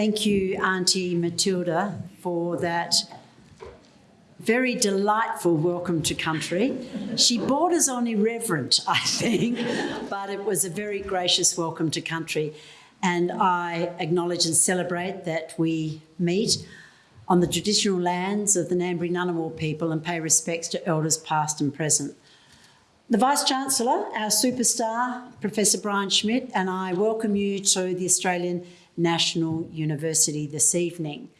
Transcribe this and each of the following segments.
Thank you, Auntie Matilda, for that very delightful welcome to country. She borders on irreverent, I think, but it was a very gracious welcome to country. And I acknowledge and celebrate that we meet on the traditional lands of the Ngambri Ngunnawal people and pay respects to elders past and present. The Vice-Chancellor, our superstar, Professor Brian Schmidt, and I welcome you to the Australian National University this evening.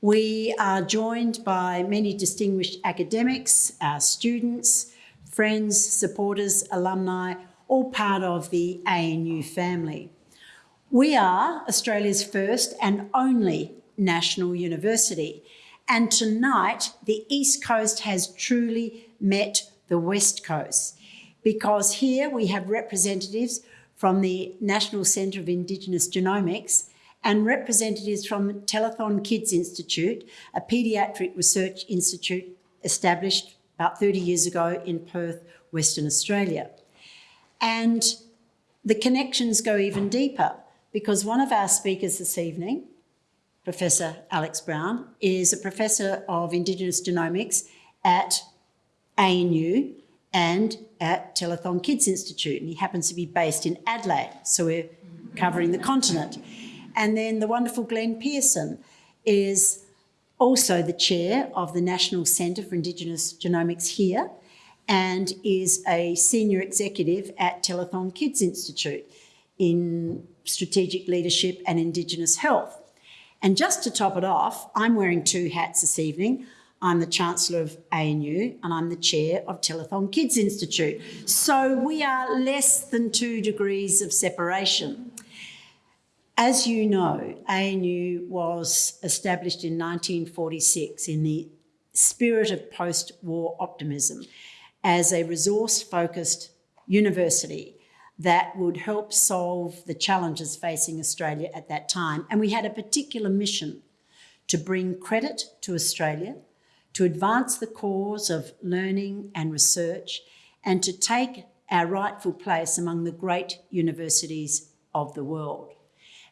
We are joined by many distinguished academics, our students, friends, supporters, alumni, all part of the ANU family. We are Australia's first and only national university. And tonight, the East Coast has truly met the West Coast because here we have representatives from the National Centre of Indigenous Genomics and representatives from Telethon Kids Institute, a paediatric research institute established about 30 years ago in Perth, Western Australia. And the connections go even deeper because one of our speakers this evening, Professor Alex Brown, is a professor of Indigenous Genomics at ANU and at Telethon Kids Institute, and he happens to be based in Adelaide, so we're covering the continent. And then the wonderful Glenn Pearson is also the chair of the National Centre for Indigenous Genomics here and is a senior executive at Telethon Kids Institute in strategic leadership and Indigenous health. And just to top it off, I'm wearing two hats this evening. I'm the Chancellor of ANU and I'm the Chair of Telethon Kids Institute. So we are less than two degrees of separation. As you know, ANU was established in 1946 in the spirit of post-war optimism as a resource-focused university that would help solve the challenges facing Australia at that time. And we had a particular mission to bring credit to Australia, to advance the cause of learning and research, and to take our rightful place among the great universities of the world.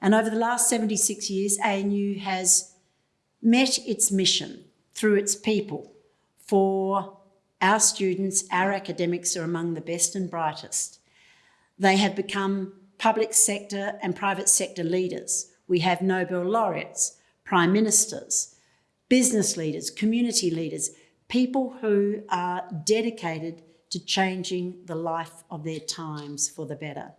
And over the last 76 years, ANU has met its mission through its people for our students, our academics are among the best and brightest. They have become public sector and private sector leaders. We have Nobel laureates, prime ministers, business leaders, community leaders, people who are dedicated to changing the life of their times for the better.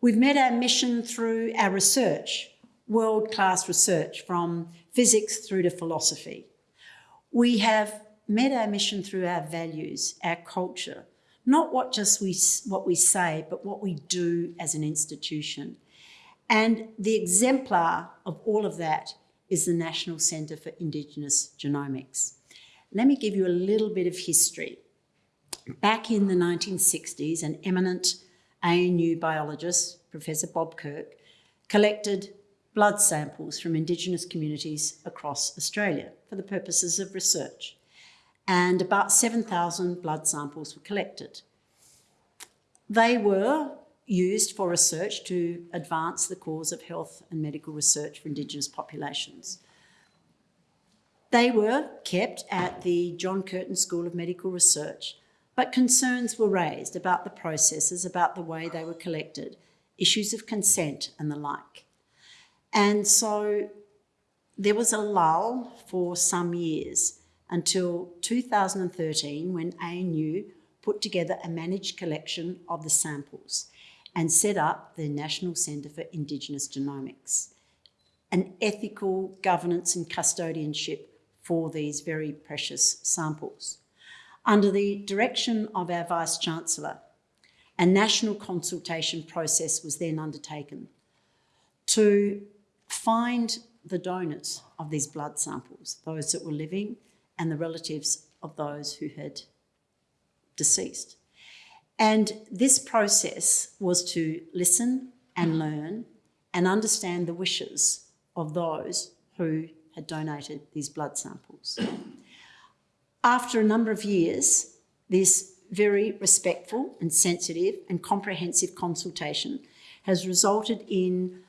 We've met our mission through our research, world-class research from physics through to philosophy. We have met our mission through our values, our culture, not what just we, what we say, but what we do as an institution. And the exemplar of all of that is the National Centre for Indigenous Genomics. Let me give you a little bit of history. Back in the 1960s, an eminent ANU biologist, Professor Bob Kirk, collected blood samples from Indigenous communities across Australia for the purposes of research. And about 7,000 blood samples were collected. They were used for research to advance the cause of health and medical research for Indigenous populations. They were kept at the John Curtin School of Medical Research but concerns were raised about the processes, about the way they were collected, issues of consent and the like. And so there was a lull for some years until 2013 when ANU put together a managed collection of the samples and set up the National Centre for Indigenous Genomics, an ethical governance and custodianship for these very precious samples under the direction of our Vice-Chancellor. A national consultation process was then undertaken to find the donors of these blood samples, those that were living and the relatives of those who had deceased. And this process was to listen and learn and understand the wishes of those who had donated these blood samples. After a number of years, this very respectful and sensitive and comprehensive consultation has resulted in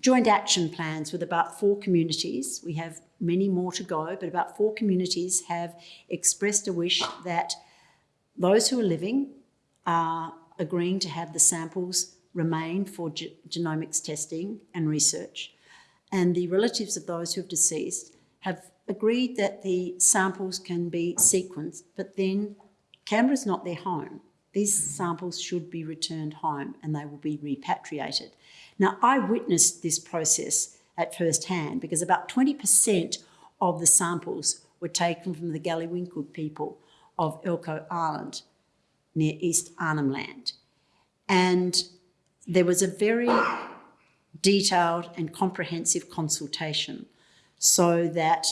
joint action plans with about four communities. We have many more to go, but about four communities have expressed a wish that those who are living are agreeing to have the samples remain for ge- genomics testing and research. And the relatives of those who have deceased have agreed that the samples can be sequenced, but then Canberra's not their home. These samples should be returned home and they will be repatriated. Now, I witnessed this process at first hand because about 20% of the samples were taken from the Galiwinku people of Elcho Island near East Arnhem Land. And there was a very detailed and comprehensive consultation so that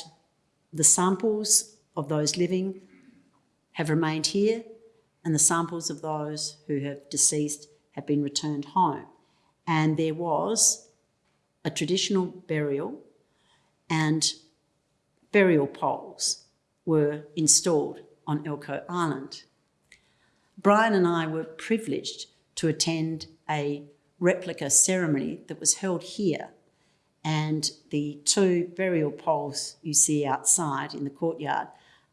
the samples of those living have remained here and the samples of those who have deceased have been returned home. And there was a traditional burial and burial poles were installed on Elcho Island. Brian and I were privileged to attend a replica ceremony that was held here. And the two burial poles you see outside in the courtyard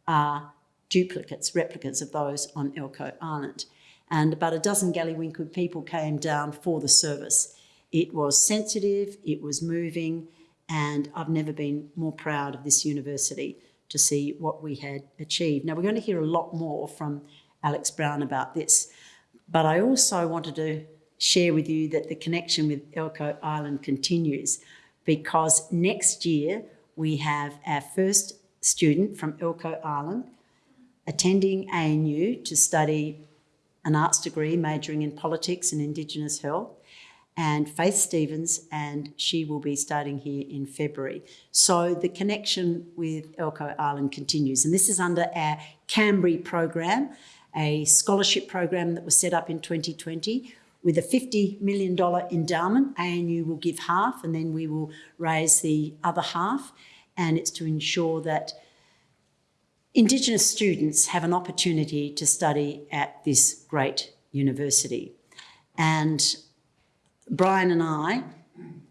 are duplicates, replicas of those on Elcho Island. And about a dozen Galiwinku people came down for the service. It was sensitive, it was moving, and I've never been more proud of this university to see what we had achieved. Now, we're going to hear a lot more from Alex Brown about this, but I also wanted to share with you that the connection with Elcho Island continues because next year we have our first student from Elcho Island attending ANU to study an arts degree majoring in politics and Indigenous health. And Faith Stevens, and she will be starting here in February. So the connection with Elcho Island continues, and this is under our Kambri program, a scholarship program that was set up in 2020 with a $50 million endowment. ANU will give half, and then we will raise the other half, and it's to ensure that Indigenous students have an opportunity to study at this great university. And Brian and I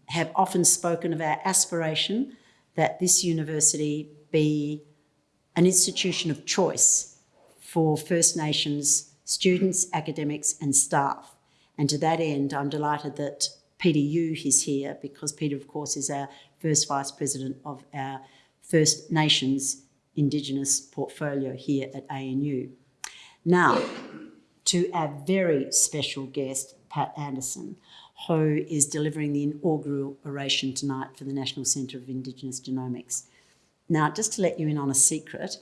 have often spoken of our aspiration that this university be an institution of choice for First Nations students, academics, and staff. And to that end, I'm delighted that Peter Yu is here because Peter, of course, is our first Vice President of our First Nations Indigenous portfolio here at ANU. Now, to our very special guest, Pat Anderson who is delivering the inaugural oration tonight for the National Centre of Indigenous Genomics. Now, just to let you in on a secret,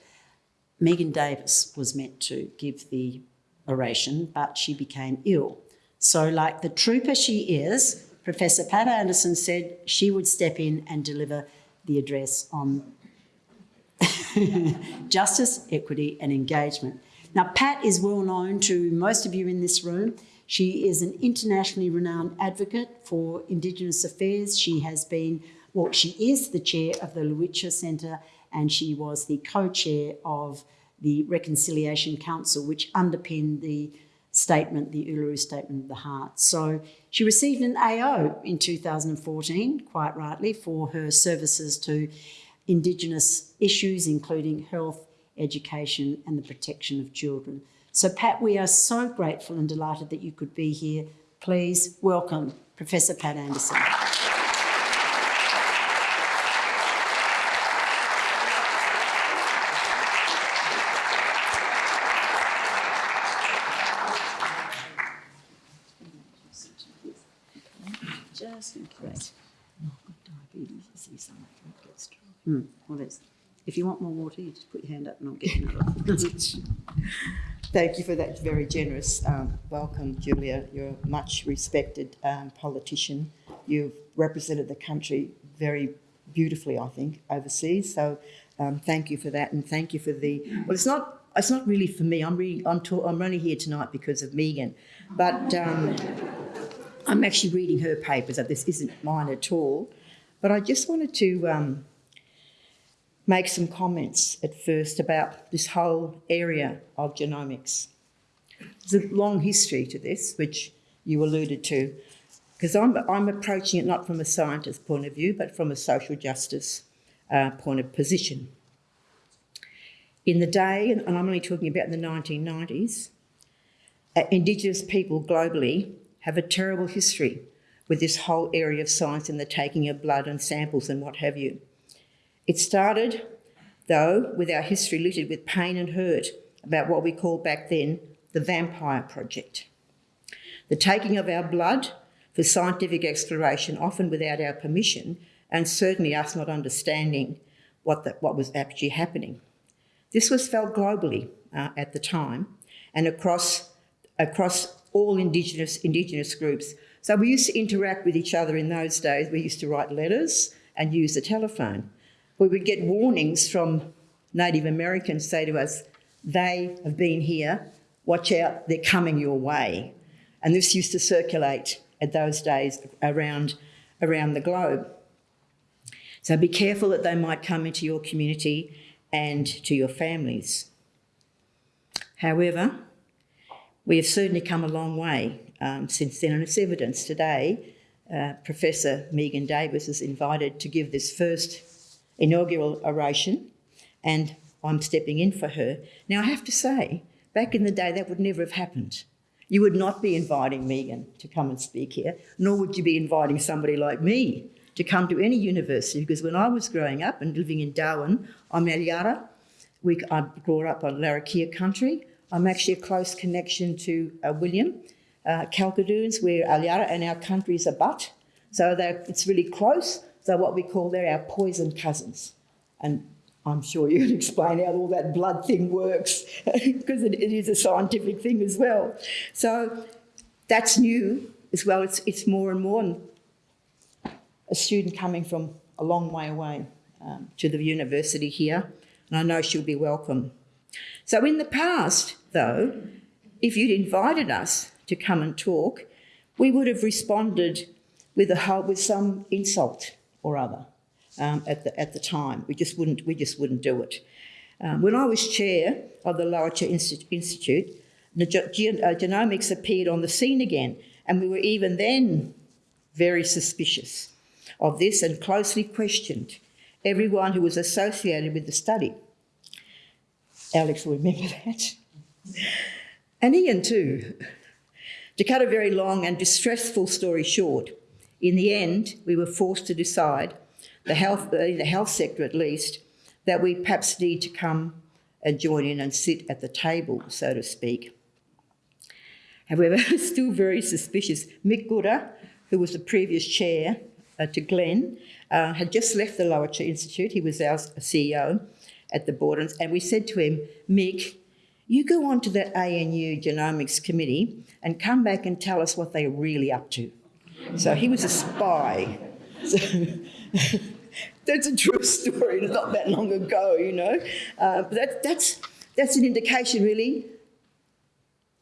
Megan Davis was meant to give the oration, but she became ill. So, like the trooper she is, Professor Pat Anderson said she would step in and deliver the address on justice, equity, and engagement. Now, Pat is well known to most of you in this room. She is an internationally renowned advocate for Indigenous affairs. She has been, well, she is the chair of the Lowitja Centre and she was the co-chair of the Reconciliation Council, which underpinned the statement, the Uluru Statement of the Heart. So she received an AO in 2014, quite rightly, for her services to Indigenous issues, including health, education and the protection of children. So, Pat, we are so grateful and delighted that you could be here. Please welcome Professor Pat Anderson. Just in case. Oh, diabetes, you see something, get Hmm, well, if you want more water, you just put your hand up and I'll get you another. Thank you for that very generous um, welcome, Julia. You're a much respected um, politician. You've represented the country very beautifully, I think, overseas. So um, thank you for that, and thank you for the. Well, it's not. It's not really for me. I'm really. I'm. Ta- I'm only here tonight because of Megan, but um, I'm actually reading her papers. This isn't mine at all. But I just wanted to um, make some comments at first about this whole area of genomics. There's a long history to this, which you alluded to. because I'm, I'm approaching it not from a scientist point of view, but from a social justice uh, point of position. In the day, and I'm only talking about the 1990s, uh, Indigenous people globally have a terrible history with this whole area of science and the taking of blood and samples and what have you. It started, though, with our history littered with pain and hurt about what we called back then the Vampire Project. The taking of our blood for scientific exploration, often without our permission, and certainly us not understanding what, the, what was actually happening. This was felt globally uh, at the time and across, across all Indigenous, Indigenous groups. So we used to interact with each other in those days. We used to write letters and use the telephone. We would get warnings from Native Americans say to us, they have been here, watch out, they're coming your way. And this used to circulate at those days around, around the globe. So be careful that they might come into your community and to your families. However, we have certainly come a long way um, since then, and it's evidence today. Uh, Professor Megan Davis is invited to give this first inaugural oration, and I'm stepping in for her. Now, I have to say, back in the day, that would never have happened. You would not be inviting Megan to come and speak here, nor would you be inviting somebody like me to come to any university because when I was growing up and living in Darwin, I'm Alyara. We, I grew up on Larrakia country. I'm actually a close connection to uh, William uh, Kalkadoons, where Alyara and our countries are but. So it's really close. So what we call they're our poison cousins. And I'm sure you can explain how all that blood thing works because it, it is a scientific thing as well. So that's new as well. It's, it's more and more a student coming from a long way away um, to the university here, and I know she'll be welcome. So in the past, though, if you'd invited us to come and talk, we would have responded with a with some insult or other um, at the at the time. We just wouldn't we just wouldn't do it. Um, when I was chair of the Lowitja Institute, uh, genomics appeared on the scene again, and we were even then very suspicious of this and closely questioned everyone who was associated with the study. Alex will remember that. And Ian too. To cut a very long and distressful story short, in the end, we were forced to decide, the health, the health sector at least, that we perhaps need to come and join in and sit at the table, so to speak. However, still very suspicious. Mick Gooda, who was the previous chair, uh, to Glenn, uh, had just left the Lowitja Institute. He was our CEO at the board, and we said to him, Mick, you go on to that ANU genomics committee and come back and tell us what they're really up to. So he was a spy. So that's a true story, not that long ago, you know. Uh, but that, that's, that's an indication, really,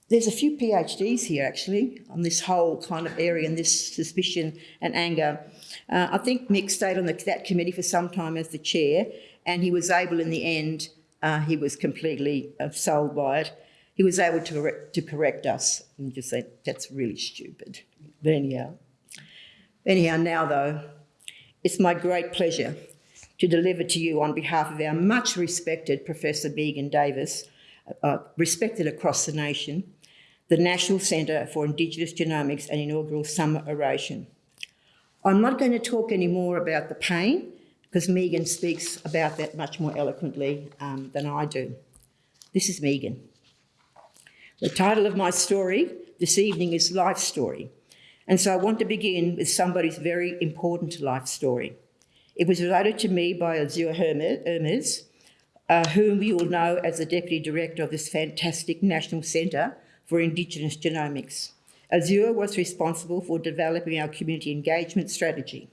there's a few PhDs here actually on this whole kind of area and this suspicion and anger. Uh, I think Mick stayed on the, that committee for some time as the chair, and he was able in the end, uh, he was completely uh, sold by it. He was able to to correct us and just say, that's really stupid. But anyhow, anyhow, now though, it's my great pleasure to deliver to you on behalf of our much respected Professor Megan Davis, uh, respected across the nation, the National Centre for Indigenous Genomics and inaugural summer oration. I'm not going to talk any more about the pain because Megan speaks about that much more eloquently um, than I do. This is Megan. The title of my story this evening is Life Story. And so I want to begin with somebody's very important life story. It was related to me by Azure Hermes, uh, whom you will know as the Deputy Director of this fantastic National Centre for Indigenous Genomics. Azure was responsible for developing our community engagement strategy.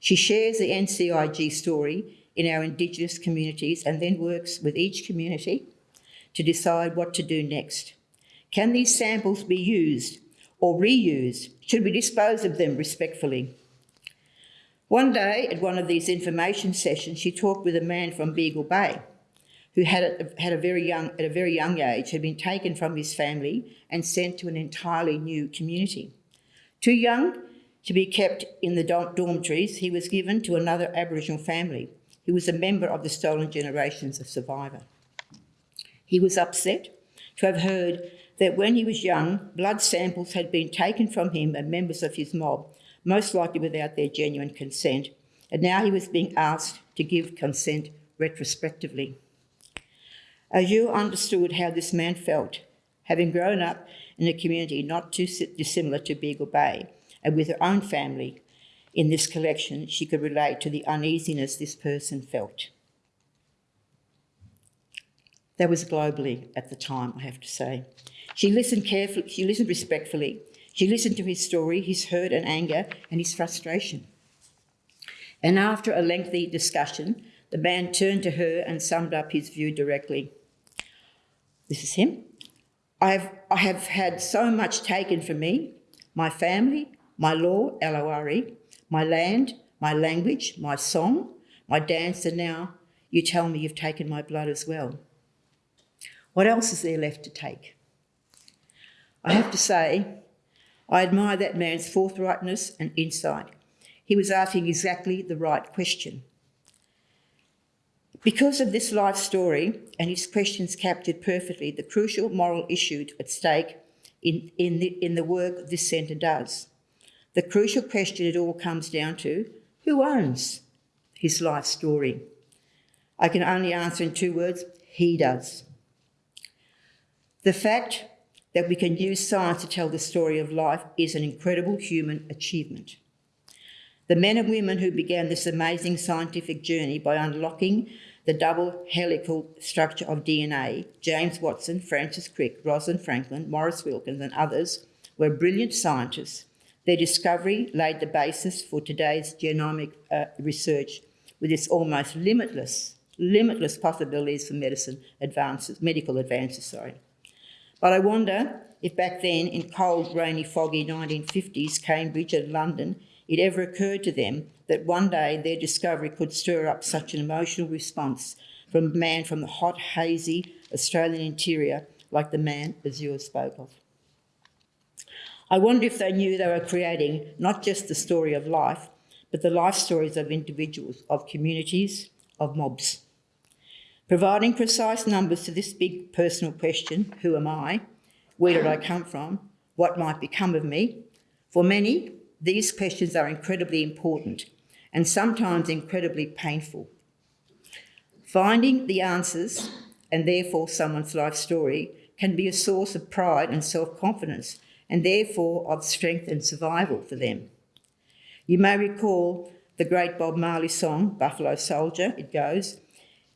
She shares the NCIG story in our Indigenous communities and then works with each community to decide what to do next. Can these samples be used or reused? Should we dispose of them respectfully? One day at one of these information sessions, she talked with a man from Beagle Bay who had a, had a very young, at a very young age, had been taken from his family and sent to an entirely new community. Too young to be kept in the dormitories, he was given to another Aboriginal family. He was a member of the Stolen Generations of Survivor. He was upset to have heard that when he was young, blood samples had been taken from him and members of his mob, most likely without their genuine consent, and now he was being asked to give consent retrospectively. Azure understood how this man felt, having grown up in a community not too dissimilar to Beagle Bay, and with her own family in this collection, she could relate to the uneasiness this person felt. That was globally at the time, I have to say. She listened carefully, she listened respectfully. She listened to his story, his hurt and anger, and his frustration. And after a lengthy discussion, the man turned to her and summed up his view directly. This is him. I have, I have had so much taken from me my family, my law, L O R E, my land, my language, my song, my dance, and now you tell me you've taken my blood as well. What else is there left to take? I have to say, I admire that man's forthrightness and insight. He was asking exactly the right question. Because of this life story and his questions captured perfectly the crucial moral issue at stake in, in, the, in the work this centre does. The crucial question it all comes down to who owns his life story? I can only answer in two words he does. The fact that we can use science to tell the story of life is an incredible human achievement. The men and women who began this amazing scientific journey by unlocking the double helical structure of DNA, James Watson, Francis Crick, Rosalind Franklin, Maurice Wilkins, and others, were brilliant scientists. Their discovery laid the basis for today's genomic uh, research with its almost limitless, limitless possibilities for medicine advances, medical advances, sorry. But I wonder if back then, in cold, rainy, foggy 1950s, Cambridge and London, it ever occurred to them that one day their discovery could stir up such an emotional response from a man from the hot, hazy Australian interior like the man Azure spoke of. I wonder if they knew they were creating not just the story of life, but the life stories of individuals, of communities, of mobs. Providing precise numbers to this big personal question who am I? Where did I come from? What might become of me? For many, these questions are incredibly important and sometimes incredibly painful. Finding the answers, and therefore someone's life story, can be a source of pride and self confidence, and therefore of strength and survival for them. You may recall the great Bob Marley song, Buffalo Soldier. It goes,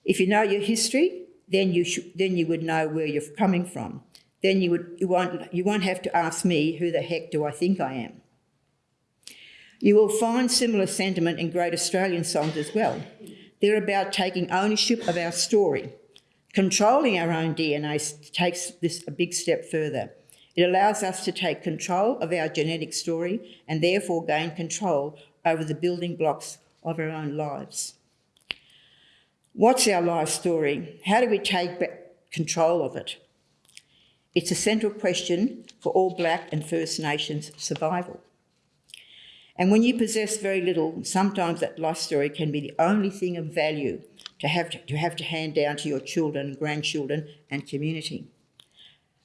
If you know your history, then you, should, then you would know where you're coming from. Then you, would, you, won't, you won't have to ask me, who the heck do I think I am? You will find similar sentiment in great Australian songs as well. They're about taking ownership of our story. Controlling our own DNA takes this a big step further. It allows us to take control of our genetic story and therefore gain control over the building blocks of our own lives. What's our life story? How do we take back control of it? It's a central question for all Black and First Nations survival. And when you possess very little, sometimes that life story can be the only thing of value to have to, to have to hand down to your children, grandchildren, and community.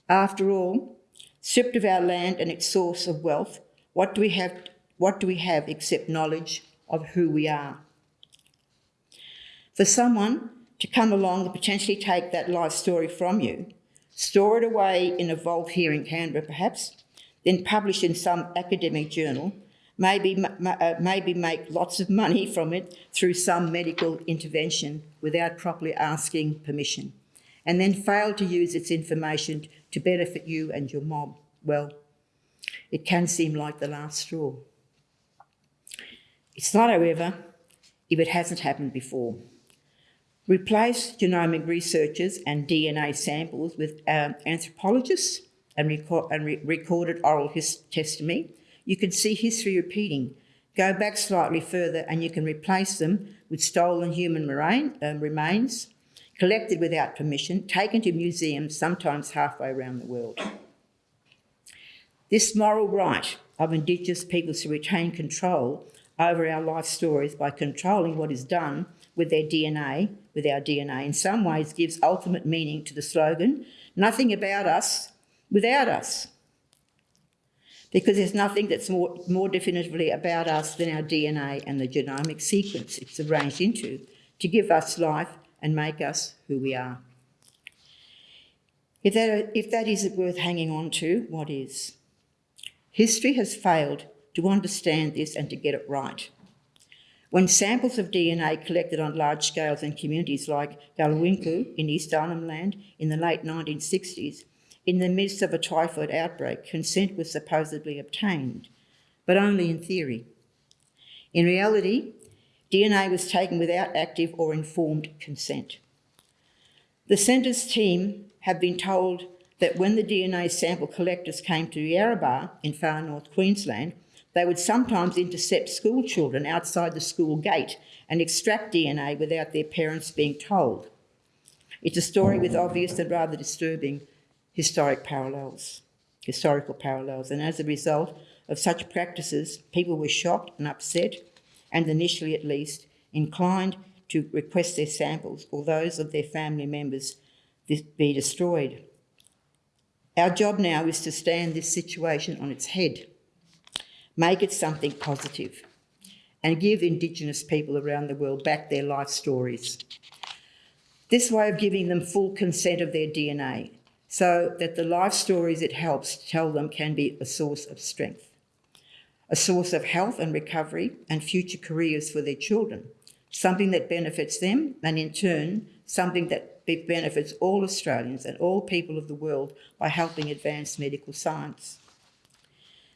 After all, stripped of our land and its source of wealth, what do we have, what do we have except knowledge of who we are? For someone to come along and potentially take that life story from you, store it away in a vault here in Canberra perhaps, then publish in some academic journal maybe, uh, maybe make lots of money from it through some medical intervention without properly asking permission, and then fail to use its information to benefit you and your mob, well, it can seem like the last straw. It's not, however, if it hasn't happened before. Replace genomic researchers and DNA samples with um, anthropologists and, and re recorded oral testimony you can see history repeating. Go back slightly further and you can replace them with stolen human um, remains, collected without permission, taken to museums, sometimes halfway around the world. This moral right of Indigenous peoples to retain control over our life stories by controlling what is done with their DNA, with our DNA, in some ways gives ultimate meaning to the slogan, nothing about us without us. Because there's nothing that's more, more definitively about us than our DNA and the genomic sequence it's arranged into to give us life and make us who we are. If that, if that isn't worth hanging on to, what is? History has failed to understand this and to get it right. When samples of DNA collected on large scales in communities like Galiwinku in East Arnhem Land in the late 1960s, in the midst of a typhoid outbreak, consent was supposedly obtained, but only in theory. In reality, DNA was taken without active or informed consent. The Centre's team have been told that when the DNA sample collectors came to Yarrabah in far north Queensland, they would sometimes intercept school children outside the school gate and extract DNA without their parents being told. It's a story with obvious and rather disturbing historic parallels, historical parallels, and as a result of such practices, people were shocked and upset, and initially at least, inclined to request their samples or those of their family members be destroyed. Our job now is to stand this situation on its head make it something positive, and give Indigenous people around the world back their life stories. This way of giving them full consent of their DNA so that the life stories it helps tell them can be a source of strength, a source of health and recovery and future careers for their children, something that benefits them and in turn something that benefits all Australians and all people of the world by helping advance medical science.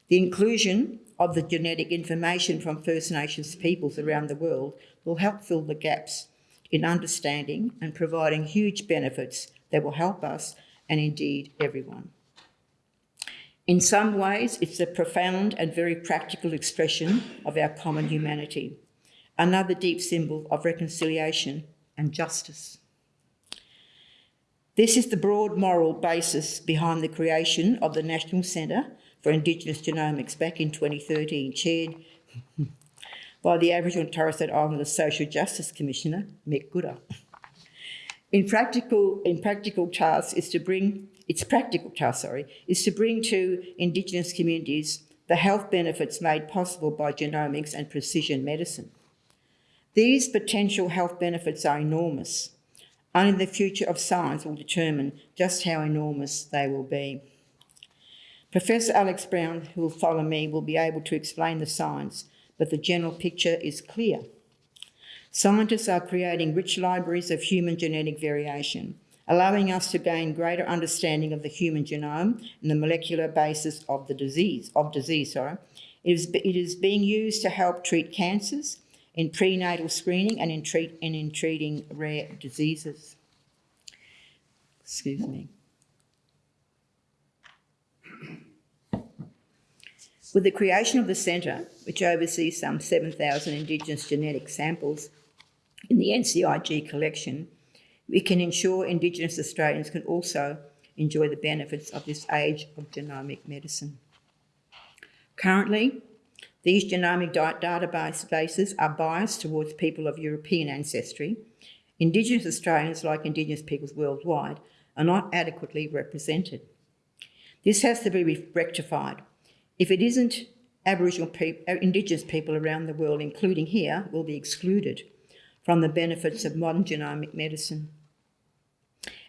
The inclusion of the genetic information from First Nations peoples around the world will help fill the gaps in understanding and providing huge benefits that will help us and indeed everyone. In some ways, it's a profound and very practical expression of our common humanity, another deep symbol of reconciliation and justice. This is the broad moral basis behind the creation of the National Centre for Indigenous Genomics back in 2013, chaired by the Aboriginal and Torres Strait Islander Social Justice Commissioner, Mick Gooda. In practical, in practical is to bring, its practical task, sorry, is to bring to Indigenous communities the health benefits made possible by genomics and precision medicine. These potential health benefits are enormous. Only the future of science will determine just how enormous they will be. Professor Alex Brown, who will follow me, will be able to explain the science, but the general picture is clear. Scientists are creating rich libraries of human genetic variation, allowing us to gain greater understanding of the human genome and the molecular basis of the disease, of disease, sorry. It is, it is being used to help treat cancers, in prenatal screening and in, treat, and in treating rare diseases. Excuse me. With the creation of the centre, which oversees some 7,000 Indigenous genetic samples in the NCIG collection, we can ensure Indigenous Australians can also enjoy the benefits of this age of genomic medicine. Currently, these genomic databases are biased towards people of European ancestry. Indigenous Australians, like Indigenous peoples worldwide, are not adequately represented. This has to be rectified if it isn't, Aboriginal people, uh, Indigenous people around the world, including here, will be excluded from the benefits of modern genomic medicine.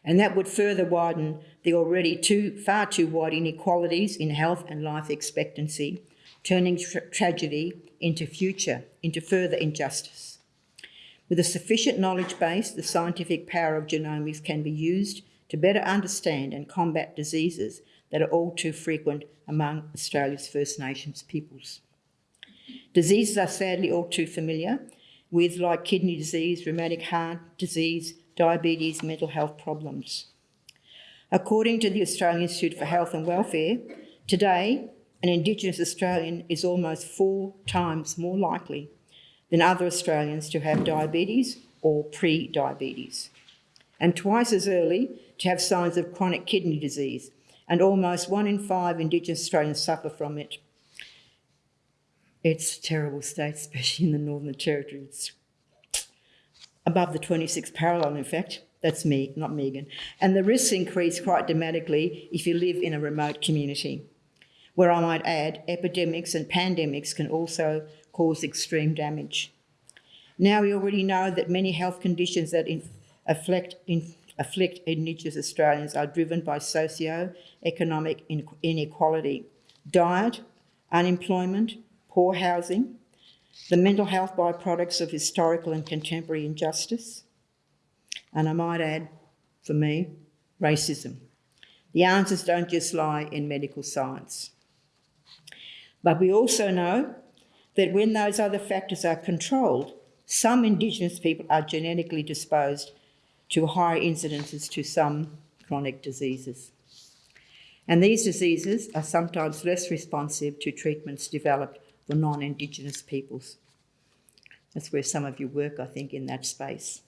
And that would further widen the already too, far too wide inequalities in health and life expectancy, turning tra tragedy into future, into further injustice. With a sufficient knowledge base, the scientific power of genomics can be used to better understand and combat diseases that are all too frequent among Australia's First Nations peoples. Diseases are sadly all too familiar with, like kidney disease, rheumatic heart disease, diabetes, mental health problems. According to the Australian Institute for Health and Welfare, today an Indigenous Australian is almost four times more likely than other Australians to have diabetes or pre-diabetes, and twice as early to have signs of chronic kidney disease, and almost one in five Indigenous Australians suffer from it. It's a terrible state, especially in the Northern Territory. It's above the 26th parallel, in fact. That's me, not Megan. And the risks increase quite dramatically if you live in a remote community, where I might add, epidemics and pandemics can also cause extreme damage. Now we already know that many health conditions that afflict, afflict Indigenous Australians are driven by socio-economic inequality, diet, unemployment, poor housing, the mental health byproducts of historical and contemporary injustice, and I might add, for me, racism. The answers don't just lie in medical science. But we also know that when those other factors are controlled, some Indigenous people are genetically disposed to higher incidences to some chronic diseases. And these diseases are sometimes less responsive to treatments developed for non-Indigenous peoples. That's where some of you work, I think, in that space.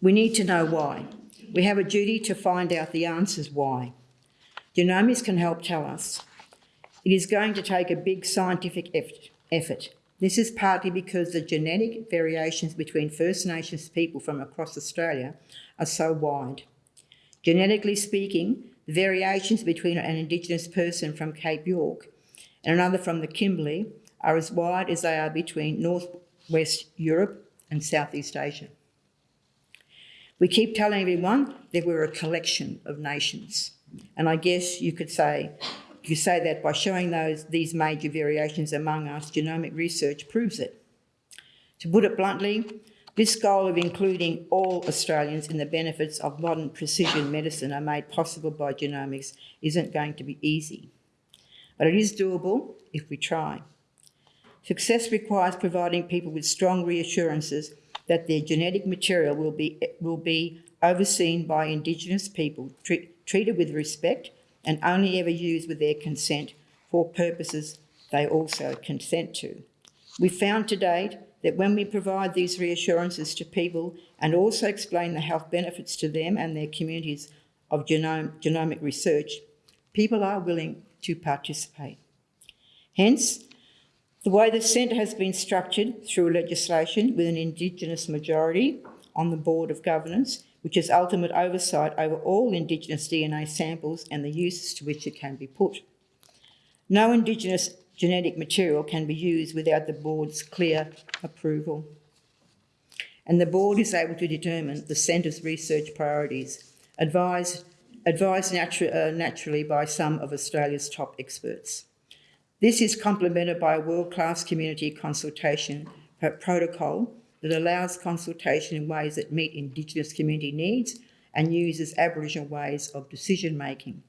We need to know why. We have a duty to find out the answers why. Genomics can help tell us. It is going to take a big scientific effort. This is partly because the genetic variations between First Nations people from across Australia are so wide. Genetically speaking, the variations between an Indigenous person from Cape York and another from the Kimberley are as wide as they are between Northwest Europe and Southeast Asia. We keep telling everyone that we're a collection of nations. And I guess you could say, you say that by showing those, these major variations among us, genomic research proves it. To put it bluntly, this goal of including all Australians in the benefits of modern precision medicine are made possible by genomics isn't going to be easy. But it is doable if we try. Success requires providing people with strong reassurances that their genetic material will be, will be overseen by Indigenous people, treat, treated with respect and only ever used with their consent for purposes they also consent to. We found to date that when we provide these reassurances to people and also explain the health benefits to them and their communities of genome, genomic research, people are willing to participate. Hence, the way the centre has been structured through legislation with an Indigenous majority on the Board of Governance, which has ultimate oversight over all Indigenous DNA samples and the uses to which it can be put. No Indigenous genetic material can be used without the Board's clear approval. And the Board is able to determine the Centre's research priorities, advised, advised natu uh, naturally by some of Australia's top experts. This is complemented by a world-class community consultation protocol that allows consultation in ways that meet Indigenous community needs and uses Aboriginal ways of decision making.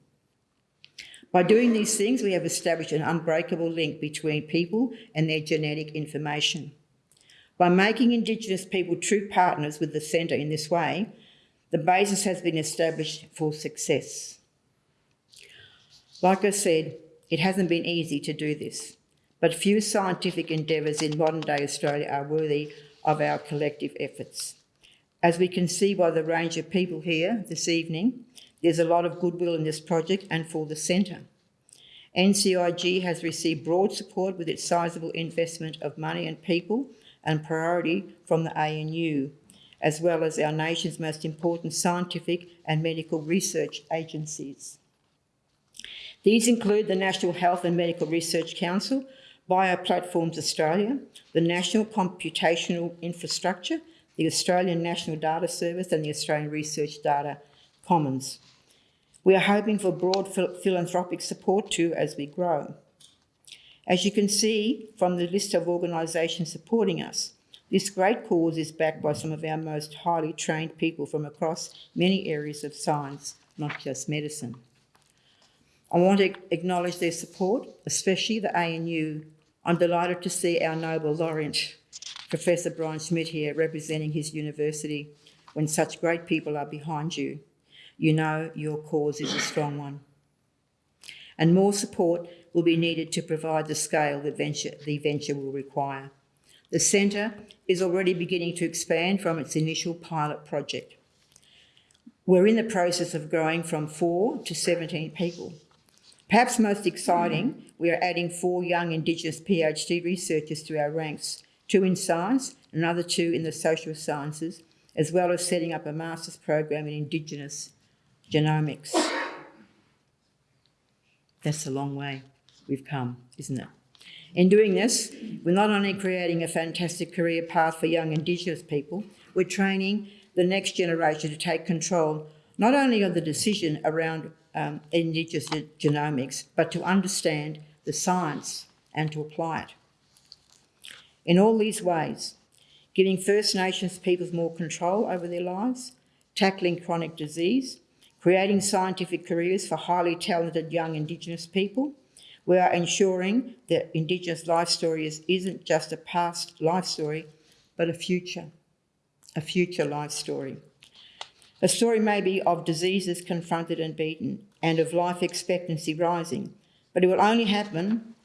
By doing these things, we have established an unbreakable link between people and their genetic information. By making Indigenous people true partners with the centre in this way, the basis has been established for success. Like I said, it hasn't been easy to do this, but few scientific endeavours in modern day Australia are worthy of our collective efforts. As we can see by the range of people here this evening, there's a lot of goodwill in this project and for the centre. NCIG has received broad support with its sizable investment of money and people and priority from the ANU, as well as our nation's most important scientific and medical research agencies. These include the National Health and Medical Research Council, Bioplatforms Australia, the National Computational Infrastructure, the Australian National Data Service and the Australian Research Data Commons. We are hoping for broad philanthropic support too as we grow. As you can see from the list of organisations supporting us, this great cause is backed by some of our most highly trained people from across many areas of science, not just medicine. I want to acknowledge their support, especially the ANU. I'm delighted to see our Nobel laureate, Professor Brian Schmidt here, representing his university. When such great people are behind you, you know your cause is a strong one. And more support will be needed to provide the scale the venture, the venture will require. The centre is already beginning to expand from its initial pilot project. we're in the process of growing from four to 17 people. Perhaps most exciting, we are adding four young Indigenous PhD researchers to our ranks, two in science, another two in the social sciences, as well as setting up a master's program in Indigenous genomics. That's a long way we've come, isn't it? In doing this, we're not only creating a fantastic career path for young Indigenous people, we're training the next generation to take control not only of the decision around um, Indigenous genomics, but to understand the science and to apply it. In all these ways, giving First Nations peoples more control over their lives, tackling chronic disease, creating scientific careers for highly talented young Indigenous people, we are ensuring that Indigenous life story is, isn't just a past life story, but a future, a future life story. A story maybe of diseases confronted and beaten, and of life expectancy rising, but it will only happen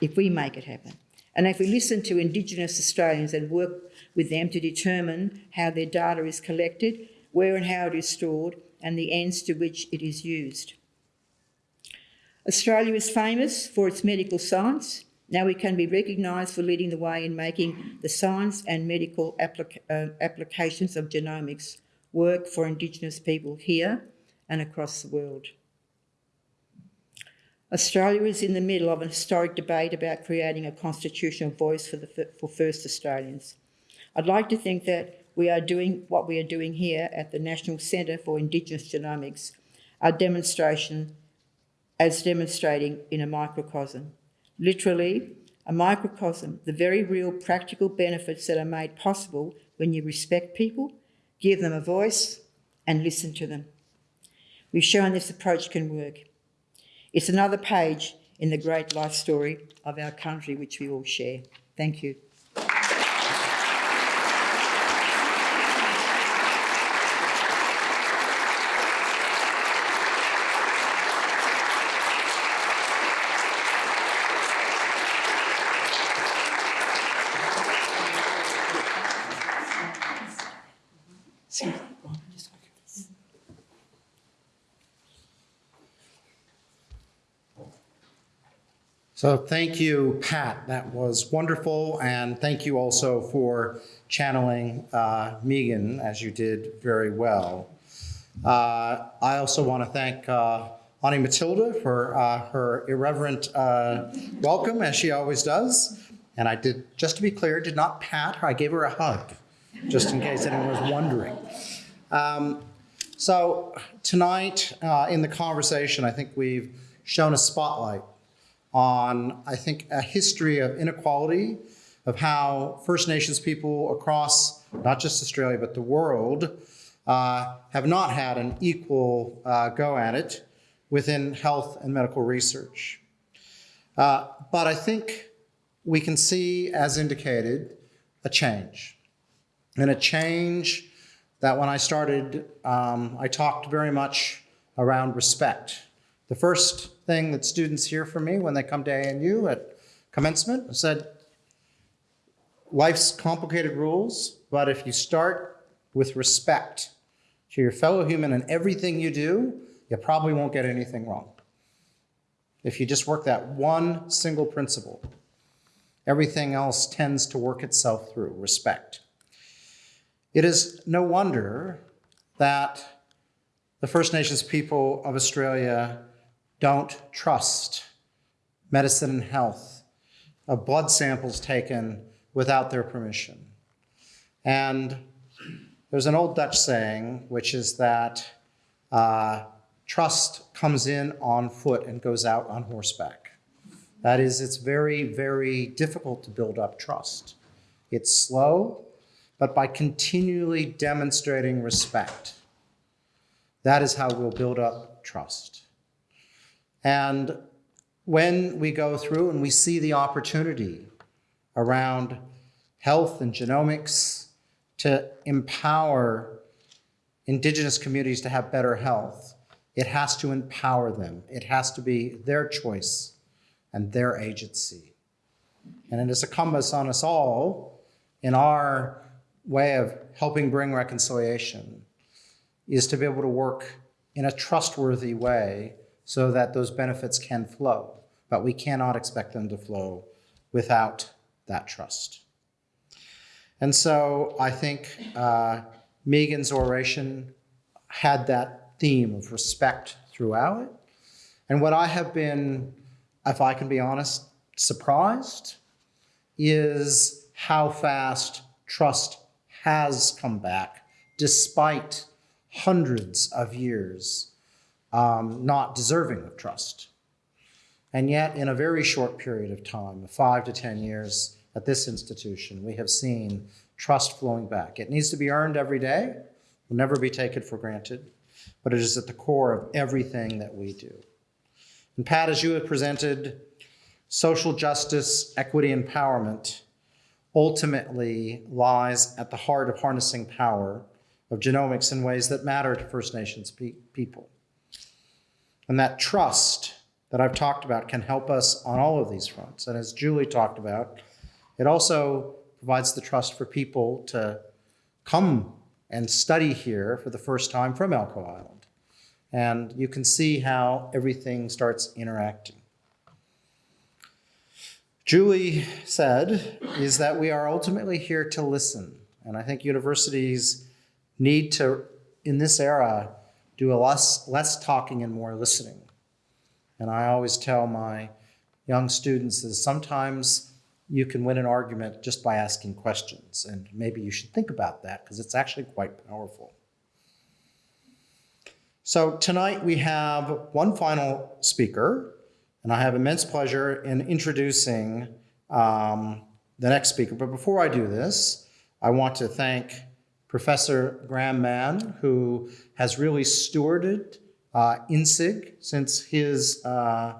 if we make it happen. And if we listen to Indigenous Australians and work with them to determine how their data is collected, where and how it is stored, and the ends to which it is used. Australia is famous for its medical science. Now we can be recognised for leading the way in making the science and medical applica uh, applications of genomics work for Indigenous people here and across the world. Australia is in the middle of a historic debate about creating a constitutional voice for, the, for First Australians. I'd like to think that we are doing what we are doing here at the National Centre for Indigenous Genomics, a demonstration as demonstrating in a microcosm. Literally, a microcosm, the very real practical benefits that are made possible when you respect people, give them a voice, and listen to them. We've shown this approach can work. It's another page in the great life story of our country, which we all share. Thank you. So thank you, Pat. That was wonderful. And thank you also for channeling uh, Megan, as you did very well. Uh, I also want to thank uh, Auntie Matilda for uh, her irreverent uh, welcome, as she always does. And I did, just to be clear, did not pat her. I gave her a hug, just in case anyone was wondering. Um, so tonight uh, in the conversation, I think we've shown a spotlight on, I think, a history of inequality, of how First Nations people across not just Australia, but the world uh, have not had an equal uh, go at it within health and medical research. Uh, but I think we can see, as indicated, a change. And a change that when I started, um, I talked very much around respect. The first thing that students hear from me when they come to ANU at commencement. I said, life's complicated rules, but if you start with respect to your fellow human and everything you do, you probably won't get anything wrong. If you just work that one single principle, everything else tends to work itself through respect. It is no wonder that the First Nations people of Australia don't trust medicine and health of blood samples taken without their permission. And there's an old Dutch saying, which is that uh, trust comes in on foot and goes out on horseback. That is, it's very, very difficult to build up trust. It's slow, but by continually demonstrating respect, that is how we'll build up trust. And when we go through and we see the opportunity around health and genomics to empower indigenous communities to have better health, it has to empower them. It has to be their choice and their agency. And it is incumbent on us all in our way of helping bring reconciliation is to be able to work in a trustworthy way so that those benefits can flow. But we cannot expect them to flow without that trust. And so I think uh, Megan's oration had that theme of respect throughout it. And what I have been, if I can be honest, surprised is how fast trust has come back despite hundreds of years um, not deserving of trust. And yet, in a very short period of time, five to 10 years at this institution, we have seen trust flowing back. It needs to be earned every day, will never be taken for granted, but it is at the core of everything that we do. And Pat, as you have presented, social justice, equity, empowerment ultimately lies at the heart of harnessing power of genomics in ways that matter to First Nations pe- people. And that trust that I've talked about can help us on all of these fronts. And as Julie talked about, it also provides the trust for people to come and study here for the first time from Elcho Island. And you can see how everything starts interacting. Julie said is that we are ultimately here to listen. And I think universities need to, in this era, do a less, less talking and more listening. And I always tell my young students is sometimes you can win an argument just by asking questions. And maybe you should think about that because it's actually quite powerful. So tonight we have one final speaker, and I have immense pleasure in introducing um, the next speaker. But before I do this, I want to thank Professor Graham Mann, who has really stewarded uh, NCIG since his uh,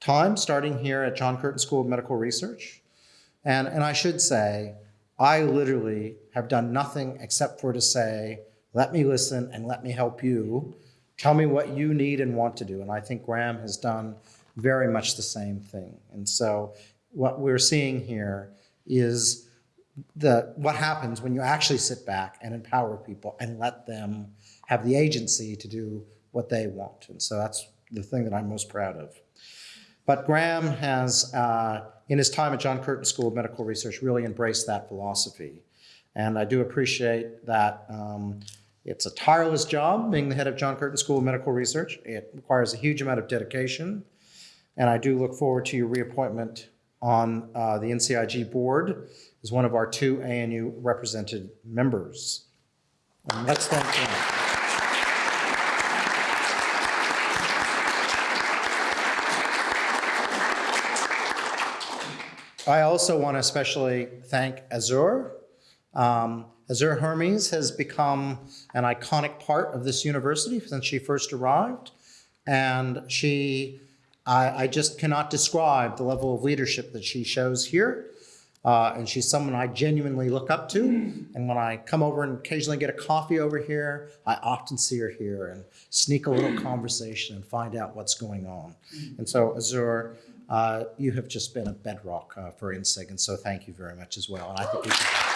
time starting here at John Curtin School of Medical Research. And, and I should say, I literally have done nothing except for to say, let me listen and let me help you. Tell me what you need and want to do. And I think Graham has done very much the same thing. And so what we're seeing here is the what happens when you actually sit back and empower people and let them have the agency to do what they want. And so that's the thing that I'm most proud of. But Graham has, uh, in his time at John Curtin School of Medical Research, really embraced that philosophy. And I do appreciate that um, it's a tireless job being the head of John Curtin School of Medical Research. It requires a huge amount of dedication. And I do look forward to your reappointment on uh, the NCIG board as one of our two ANU represented members. And let's thank him. I also want to especially thank Azure. Um, Azure Hermes has become an iconic part of this university since she first arrived. And she, I, I just cannot describe the level of leadership that she shows here. Uh, and she's someone I genuinely look up to. And when I come over and occasionally get a coffee over here, I often see her here and sneak a little conversation and find out what's going on. And so, Azure, uh, you have just been a bedrock uh, for NCIG, and so thank you very much as well. And I think we should.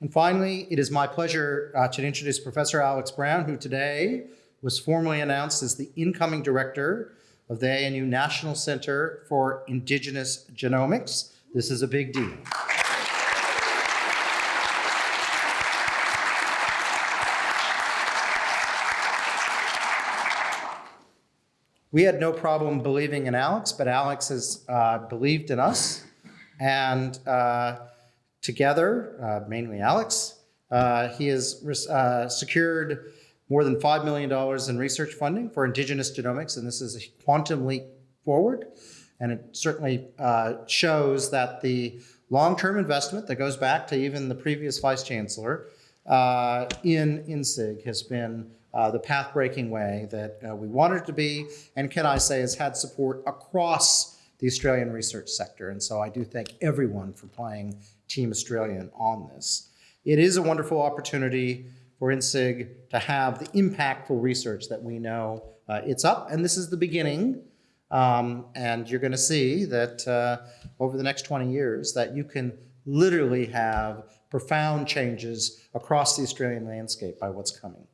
And finally, it is my pleasure uh, to introduce Professor Alex Brown, who today was formally announced as the incoming director of the ANU National Center for Indigenous Genomics. This is a big deal. we had no problem believing in Alex, but Alex has uh, believed in us. And uh, together, uh, mainly Alex, uh, he has uh, secured more than $5 million in research funding for indigenous genomics. And this is a quantum leap forward. And it certainly uh, shows that the long-term investment that goes back to even the previous vice chancellor in NCIG has been uh, the path-breaking way that uh, we wanted it to be, and can I say has had support across the Australian research sector. And so I do thank everyone for playing Team Australian on this. It is a wonderful opportunity for NCIG to have the impactful research that we know uh, it's up. And this is the beginning. Um, and you're going to see that uh, over the next 20 years that you can literally have profound changes across the Australian landscape by what's coming.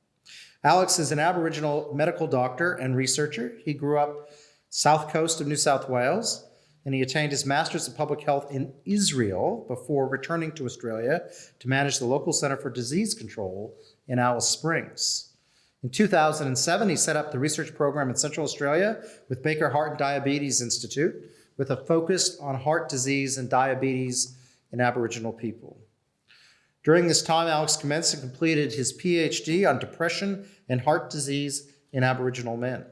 Alex is an Aboriginal medical doctor and researcher. He grew up south coast of New South Wales, and he attained his Master's in Public Health in Israel before returning to Australia to manage the local Center for Disease Control in Alice Springs. In 2007, he set up the research program in Central Australia with Baker Heart and Diabetes Institute with a focus on heart disease and diabetes in Aboriginal people. During this time, Alex commenced and completed his PhD on depression and heart disease in Aboriginal men.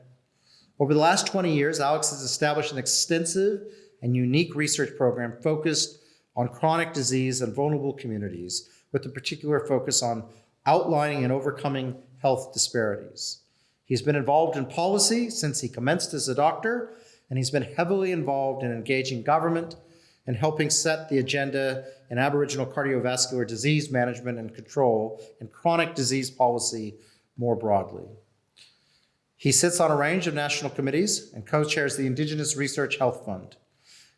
Over the last 20 years, Alex has established an extensive and unique research program focused on chronic disease and vulnerable communities, with a particular focus on outlining and overcoming health disparities. He's been involved in policy since he commenced as a doctor, and he's been heavily involved in engaging government and helping set the agenda in Aboriginal cardiovascular disease management and control and chronic disease policy more broadly. He sits on a range of national committees and co-chairs the Indigenous Research Health Fund.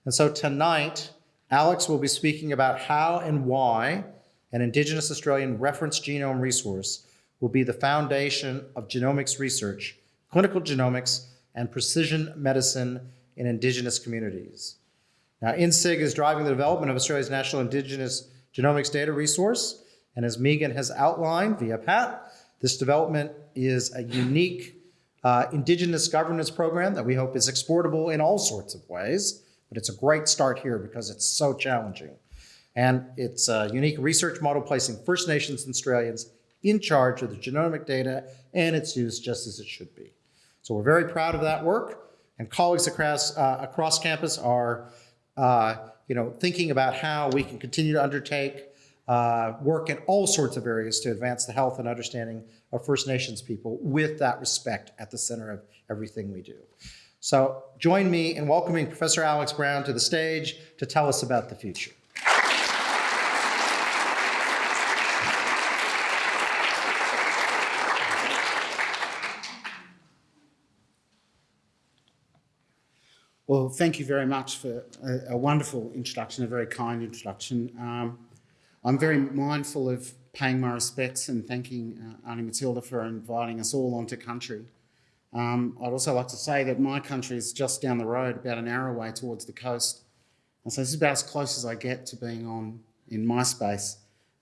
And so tonight, Alex will be speaking about how and why an Indigenous Australian reference genome resource will be the foundation of genomics research, clinical genomics, and precision medicine in Indigenous communities. Now, NCIG is driving the development of Australia's National Indigenous Genomics Data Resource, and as Megan has outlined via Pat, this development is a unique uh, Indigenous governance program that we hope is exportable in all sorts of ways, but it's a great start here because it's so challenging. And it's a unique research model placing First Nations and Australians in charge of the genomic data and its use just as it should be. So we're very proud of that work, and colleagues across, uh, across campus are uh, you know, thinking about how we can continue to undertake uh, work in all sorts of areas to advance the health and understanding of First Nations people with that respect at the center of everything we do. So join me in welcoming Professor Alex Brown to the stage to tell us about the future. Well, thank you very much for a, a wonderful introduction, a very kind introduction. Um, I'm very mindful of paying my respects and thanking uh, Auntie Matilda for inviting us all onto country. Um, I'd also like to say that my country is just down the road, about an hour away towards the coast. And so this is about as close as I get to being on in my space,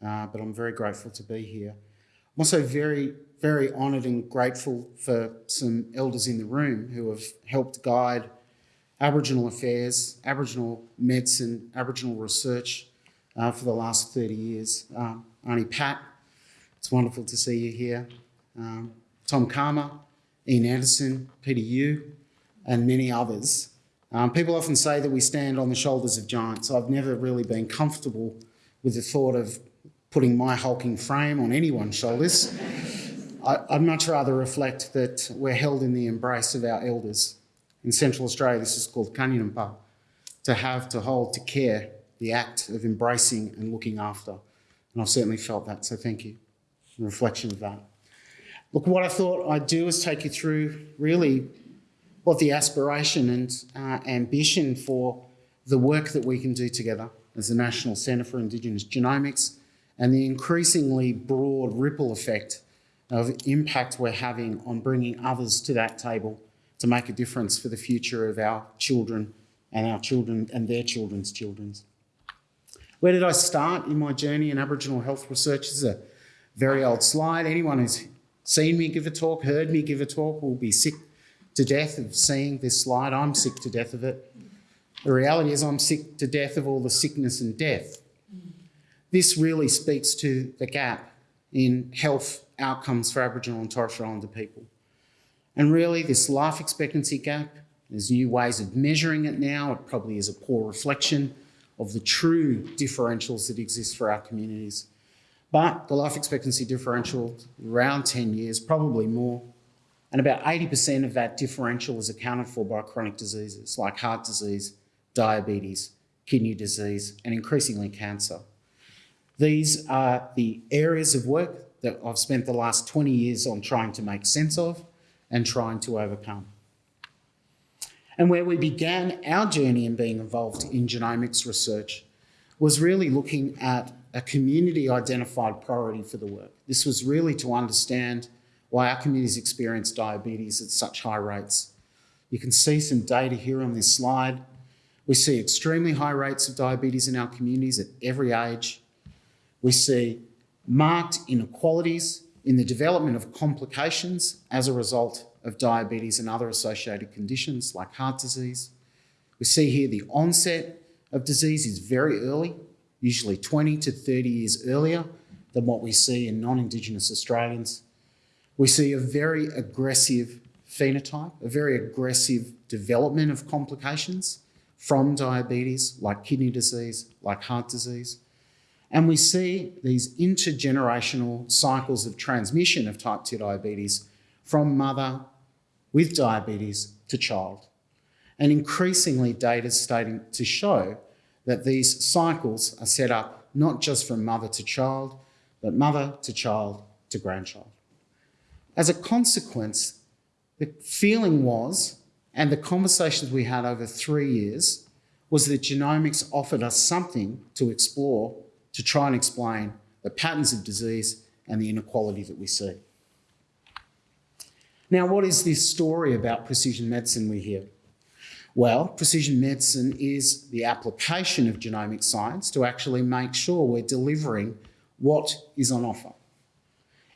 uh, but I'm very grateful to be here. I'm also very, very honoured and grateful for some elders in the room who have helped guide Aboriginal affairs, Aboriginal medicine, Aboriginal research uh, for the last 30 years. Um, Auntie Pat, it's wonderful to see you here. Um, Tom Calma, Ian Anderson, Peter Yu, and many others. Um, people often say that we stand on the shoulders of giants. I've never really been comfortable with the thought of putting my hulking frame on anyone's shoulders. I, would much rather reflect that we're held in the embrace of our elders in Central Australia, this is called Kanyininpa, to have, to hold, to care, the act of embracing and looking after. And I've certainly felt that, so thank you. A reflection of that. Look, what I thought I'd do is take you through really what the aspiration and uh, ambition for the work that we can do together as the National Centre for Indigenous Genomics and the increasingly broad ripple effect of impact we're having on bringing others to that table to make a difference for the future of our children and our children and their children's children's. Where did I start in my journey in Aboriginal health research? This is a very old slide. Anyone who's seen me give a talk, heard me give a talk, will be sick to death of seeing this slide. I'm sick to death of it. The reality is I'm sick to death of all the sickness and death. This really speaks to the gap in health outcomes for Aboriginal and Torres Strait Islander people. And really, this life expectancy gap, there's new ways of measuring it now. It probably is a poor reflection of the true differentials that exist for our communities. But the life expectancy differential, around 10 years, probably more. And about 80% of that differential is accounted for by chronic diseases like heart disease, diabetes, kidney disease, and increasingly cancer. These are the areas of work that I've spent the last 20 years on trying to make sense of and trying to overcome. And where we began our journey in being involved in genomics research was really looking at a community identified priority for the work. This was really to understand why our communities experience diabetes at such high rates. You can see some data here on this slide. We see extremely high rates of diabetes in our communities at every age. We see marked inequalities in the development of complications as a result of diabetes and other associated conditions like heart disease. We see here the onset of disease is very early, usually 20 to 30 years earlier than what we see in non-Indigenous Australians. We see a very aggressive phenotype, a very aggressive development of complications from diabetes, like kidney disease, like heart disease. And we see these intergenerational cycles of transmission of type 2 diabetes from mother with diabetes to child. And increasingly data is starting to show that these cycles are set up not just from mother to child, but mother to child to grandchild. As a consequence, the feeling was, and the conversations we had over three years, was that genomics offered us something to explore to try and explain the patterns of disease and the inequality that we see. Now, what is this story about precision medicine we hear? Well, precision medicine is the application of genomic science to actually make sure we're delivering what is on offer.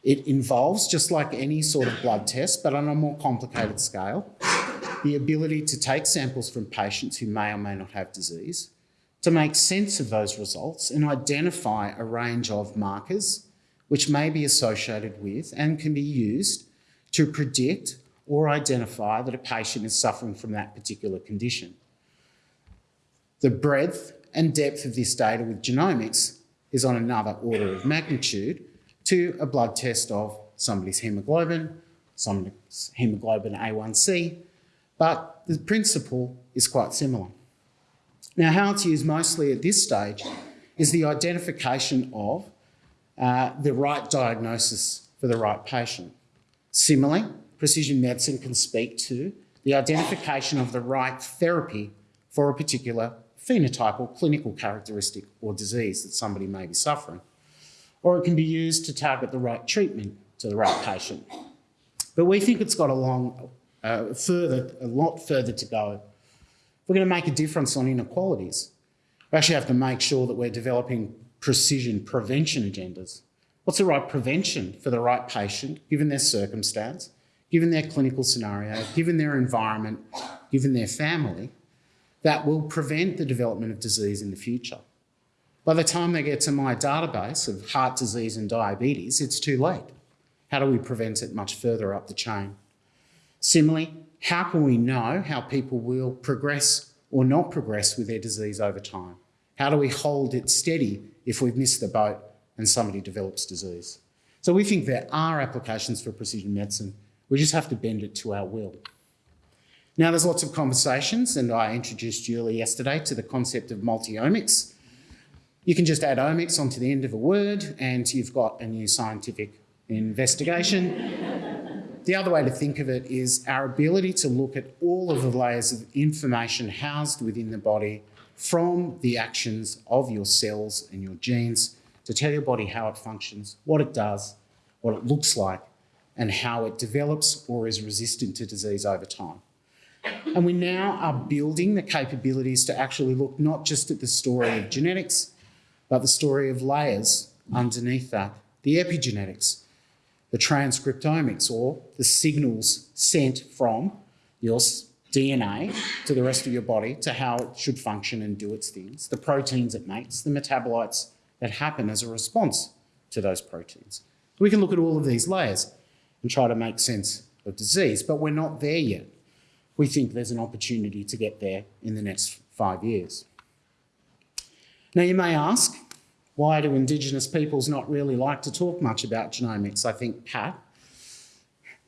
It involves, just like any sort of blood test, but on a more complicated scale, the ability to take samples from patients who may or may not have disease, to make sense of those results and identify a range of markers which may be associated with and can be used to predict or identify that a patient is suffering from that particular condition. The breadth and depth of this data with genomics is on another order of magnitude to a blood test of somebody's hemoglobin, somebody's hemoglobin A1C, but the principle is quite similar. Now, how it's used mostly at this stage is the identification of uh, the right diagnosis for the right patient. Similarly, precision medicine can speak to the identification of the right therapy for a particular phenotype or clinical characteristic or disease that somebody may be suffering. Or it can be used to target the right treatment to the right patient. But we think it's got a long, uh, further, a lot further to go. We're going to make a difference on inequalities, we actually have to make sure that we're developing precision prevention agendas. What's the right prevention for the right patient, given their circumstance, given their clinical scenario, given their environment, given their family, that will prevent the development of disease in the future. By the time they get to my database of heart disease and diabetes, it's too late. How do we prevent it much further up the chain? Similarly, how can we know how people will progress or not progress with their disease over time? How do we hold it steady if we've missed the boat and somebody develops disease? So we think there are applications for precision medicine we just have to bend it to our will. Now, there's lots of conversations, and I introduced Julie yesterday to the concept of multi-omics. You can just add omics onto the end of a word, and you've got a new scientific investigation. the other way to think of it is our ability to look at all of the layers of information housed within the body from the actions of your cells and your genes to tell your body how it functions, what it does, what it looks like, and how it develops or is resistant to disease over time. And we now are building the capabilities to actually look not just at the story of genetics, but the story of layers underneath that, the epigenetics, the transcriptomics, or the signals sent from your DNA to the rest of your body to how it should function and do its things, the proteins it makes, the metabolites that happen as a response to those proteins. We can look at all of these layers and try to make sense of disease. But we're not there yet. We think there's an opportunity to get there in the next five years. Now, you may ask, why do Indigenous peoples not really like to talk much about genomics? I think Pat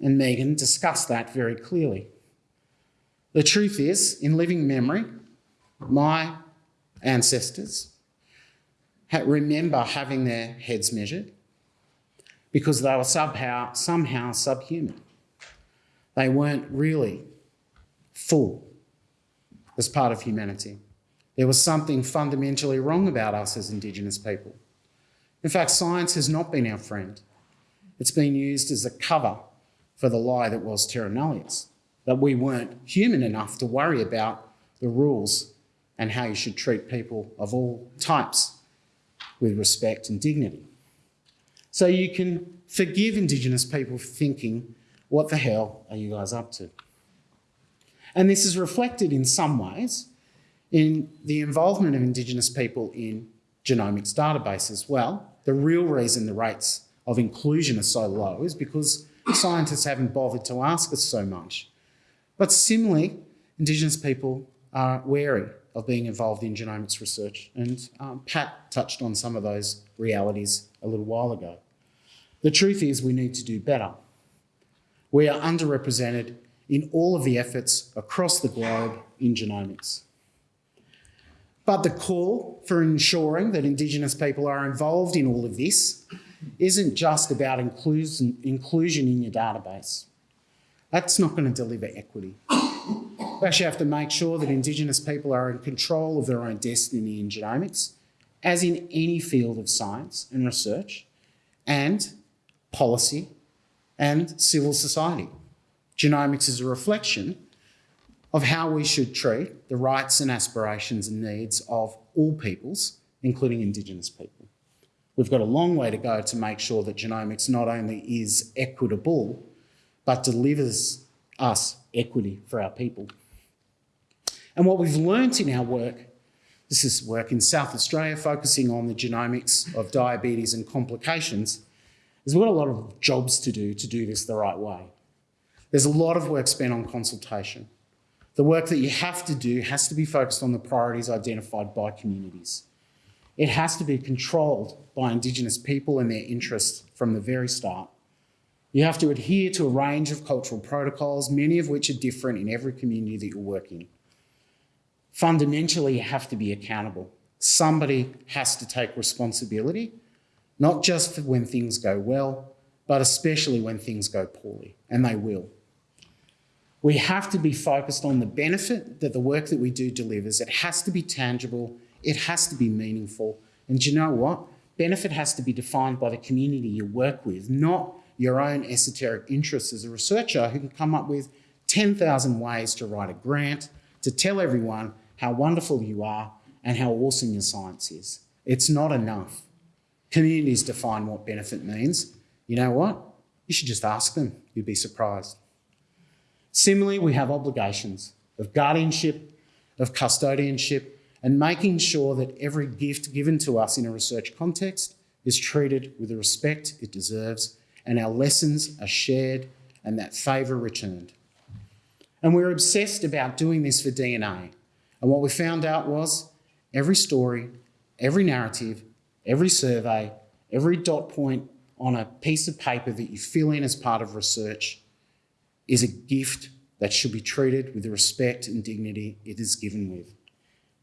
and Megan discussed that very clearly. The truth is, in living memory, my ancestors remember having their heads measured, because they were somehow, somehow subhuman. They weren't really full as part of humanity. There was something fundamentally wrong about us as Indigenous people. In fact, science has not been our friend. It's been used as a cover for the lie that was terra nullius, that we weren't human enough to worry about the rules and how you should treat people of all types with respect and dignity. So you can forgive Indigenous people for thinking, what the hell are you guys up to? And this is reflected in some ways in the involvement of Indigenous people in genomics databases. Well, the real reason the rates of inclusion are so low is because scientists haven't bothered to ask us so much. But similarly, Indigenous people are wary of being involved in genomics research, and um, Pat touched on some of those realities a little while ago. The truth is, we need to do better. We are underrepresented in all of the efforts across the globe in genomics. But the call for ensuring that Indigenous people are involved in all of this isn't just about inclusion, inclusion in your database. That's not going to deliver equity. We actually have to make sure that Indigenous people are in control of their own destiny in genomics, as in any field of science and research, and policy and civil society. Genomics is a reflection of how we should treat the rights and aspirations and needs of all peoples, including Indigenous people. We've got a long way to go to make sure that genomics not only is equitable, but delivers us equity for our people. And what we've learnt in our work, this is work in South Australia focusing on the genomics of diabetes and complications, is we've got a lot of jobs to do to do this the right way. There's a lot of work spent on consultation. The work that you have to do has to be focused on the priorities identified by communities. It has to be controlled by Indigenous people and their interests from the very start. You have to adhere to a range of cultural protocols, many of which are different in every community that you work in. Fundamentally, you have to be accountable. Somebody has to take responsibility, not just when things go well, but especially when things go poorly, and they will. We have to be focused on the benefit that the work that we do delivers. It has to be tangible, it has to be meaningful. And you know what? Benefit has to be defined by the community you work with, not your own esoteric interests as a researcher who can come up with 10,000 ways to write a grant, to tell everyone how wonderful you are and how awesome your science is. It's not enough. Communities define what benefit means. You know what? You should just ask them. You'd be surprised. Similarly, we have obligations of guardianship, of custodianship, and making sure that every gift given to us in a research context is treated with the respect it deserves and our lessons are shared and that favour returned. And we're obsessed about doing this for DNA. And what we found out was every story, every narrative, every survey, every dot point on a piece of paper that you fill in as part of research is a gift that should be treated with the respect and dignity it is given with.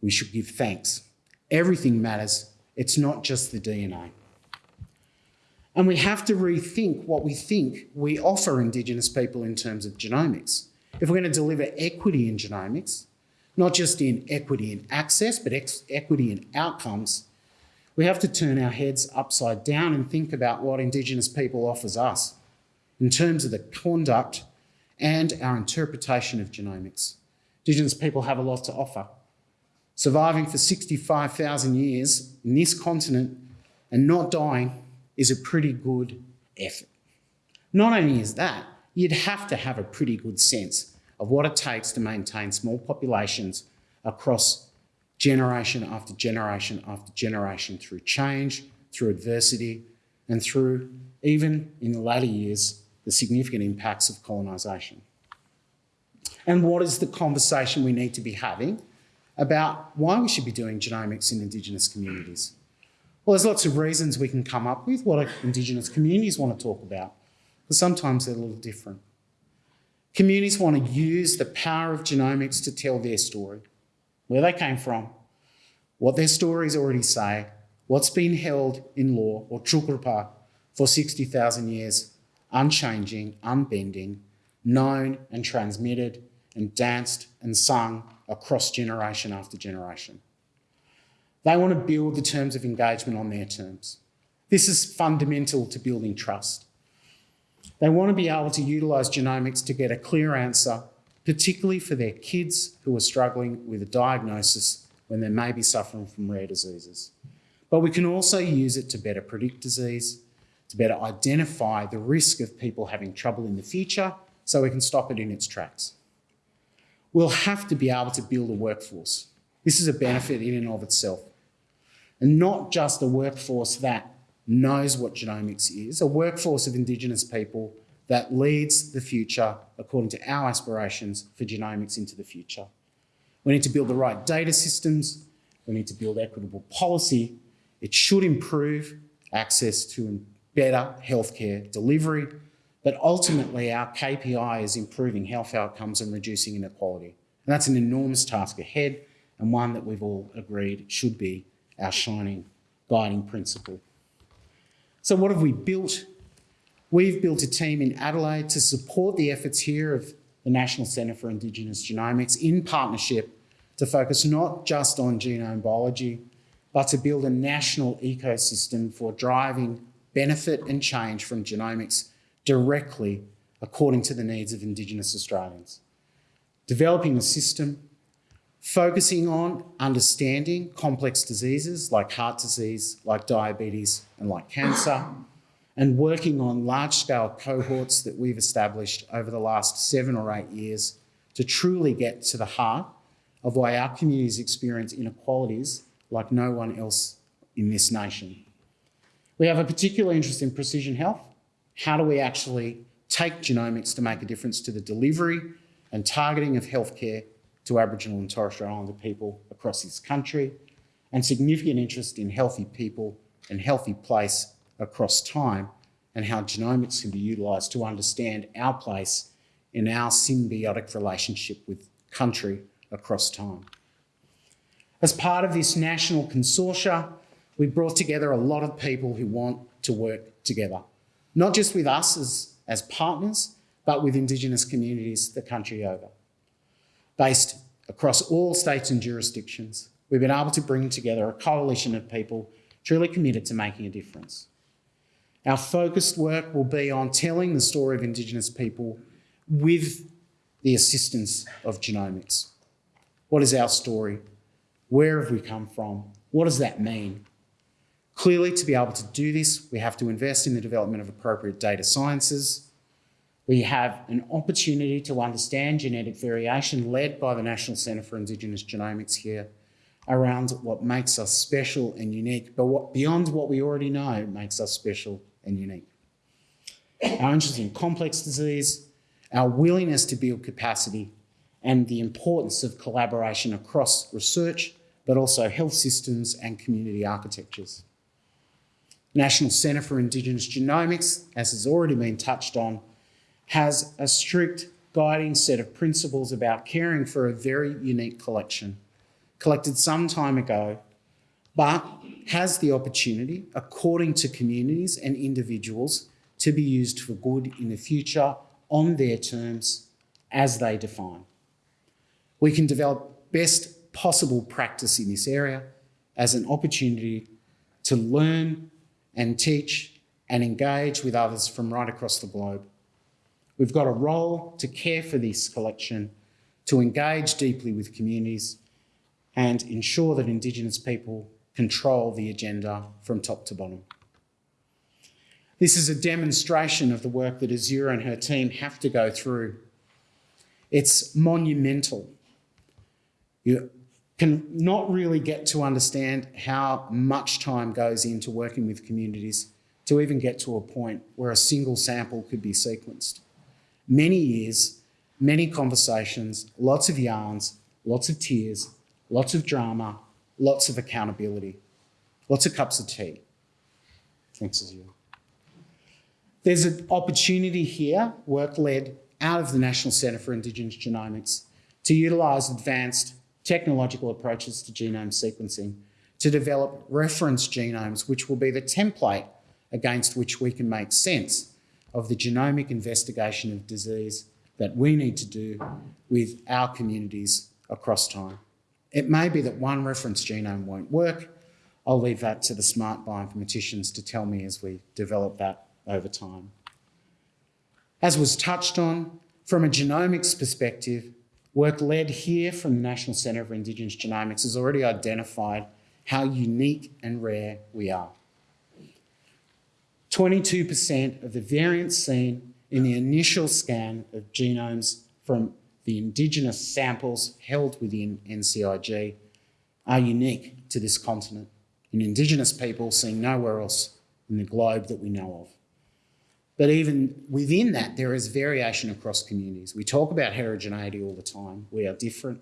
We should give thanks. Everything matters. It's not just the DNA. And we have to rethink what we think we offer Indigenous people in terms of genomics. If we're going to deliver equity in genomics, not just in equity in access, but equity in outcomes, we have to turn our heads upside down and think about what Indigenous people offers us in terms of the conduct and our interpretation of genomics. Indigenous people have a lot to offer. Surviving for 65,000 years in this continent and not dying is a pretty good effort. Not only is that, you'd have to have a pretty good sense of what it takes to maintain small populations across generation after generation after generation through change, through adversity, and through, even in the latter years, the significant impacts of colonisation. And what is the conversation we need to be having about why we should be doing genomics in Indigenous communities? Well, there's lots of reasons we can come up with what Indigenous communities want to talk about, but sometimes they're a little different. Communities want to use the power of genomics to tell their story, where they came from, what their stories already say, what's been held in law or Tjukurpa for 60,000 years, unchanging, unbending, known and transmitted and danced and sung across generation after generation. They want to build the terms of engagement on their terms. This is fundamental to building trust. They want to be able to utilise genomics to get a clear answer, particularly for their kids who are struggling with a diagnosis when they may be suffering from rare diseases. But we can also use it to better predict disease, to better identify the risk of people having trouble in the future so we can stop it in its tracks. We'll have to be able to build a workforce. This is a benefit in and of itself. And not just a workforce that knows what genomics is, a workforce of Indigenous people that leads the future according to our aspirations for genomics into the future. We need to build the right data systems. We need to build equitable policy. It should improve access to better healthcare delivery. But ultimately, our KPI is improving health outcomes and reducing inequality. And that's an enormous task ahead and one that we've all agreed should be our shining guiding principle. So what have we built? We've built a team in Adelaide to support the efforts here of the National Centre for Indigenous Genomics in partnership to focus not just on genome biology, but to build a national ecosystem for driving benefit and change from genomics directly according to the needs of Indigenous Australians. Developing a system focusing on understanding complex diseases like heart disease, like diabetes, and like cancer, and working on large-scale cohorts that we've established over the last seven or eight years to truly get to the heart of why our communities experience inequalities like no one else in this nation. We have a particular interest in precision health. How do we actually take genomics to make a difference to the delivery and targeting of healthcare to Aboriginal and Torres Strait Islander people across this country, and significant interest in healthy people and healthy place across time, and how genomics can be utilised to understand our place in our symbiotic relationship with country across time. As part of this national consortia, we brought together a lot of people who want to work together, not just with us as, as partners, but with Indigenous communities the country over based across all states and jurisdictions, we've been able to bring together a coalition of people truly committed to making a difference. Our focused work will be on telling the story of Indigenous people with the assistance of genomics. What is our story? Where have we come from? What does that mean? Clearly, to be able to do this, we have to invest in the development of appropriate data sciences, we have an opportunity to understand genetic variation led by the National Centre for Indigenous Genomics here around what makes us special and unique, but what, beyond what we already know makes us special and unique. Our interest in complex disease, our willingness to build capacity, and the importance of collaboration across research, but also health systems and community architectures. National Centre for Indigenous Genomics, as has already been touched on, has a strict guiding set of principles about caring for a very unique collection, collected some time ago, but has the opportunity, according to communities and individuals, to be used for good in the future on their terms as they define. We can develop best possible practice in this area as an opportunity to learn and teach and engage with others from right across the globe We've got a role to care for this collection, to engage deeply with communities and ensure that Indigenous people control the agenda from top to bottom. This is a demonstration of the work that Azure and her team have to go through. It's monumental. You can not really get to understand how much time goes into working with communities to even get to a point where a single sample could be sequenced many years, many conversations, lots of yarns, lots of tears, lots of drama, lots of accountability, lots of cups of tea. Thanks, Azure. There's an opportunity here, work led out of the National Centre for Indigenous Genomics, to utilise advanced technological approaches to genome sequencing to develop reference genomes, which will be the template against which we can make sense of the genomic investigation of disease that we need to do with our communities across time. It may be that one reference genome won't work. I'll leave that to the smart bioinformaticians to tell me as we develop that over time. As was touched on, from a genomics perspective, work led here from the National Centre for Indigenous Genomics has already identified how unique and rare we are. 22% of the variants seen in the initial scan of genomes from the Indigenous samples held within NCIG are unique to this continent, in Indigenous people seen nowhere else in the globe that we know of. But even within that, there is variation across communities. We talk about heterogeneity all the time. We are different.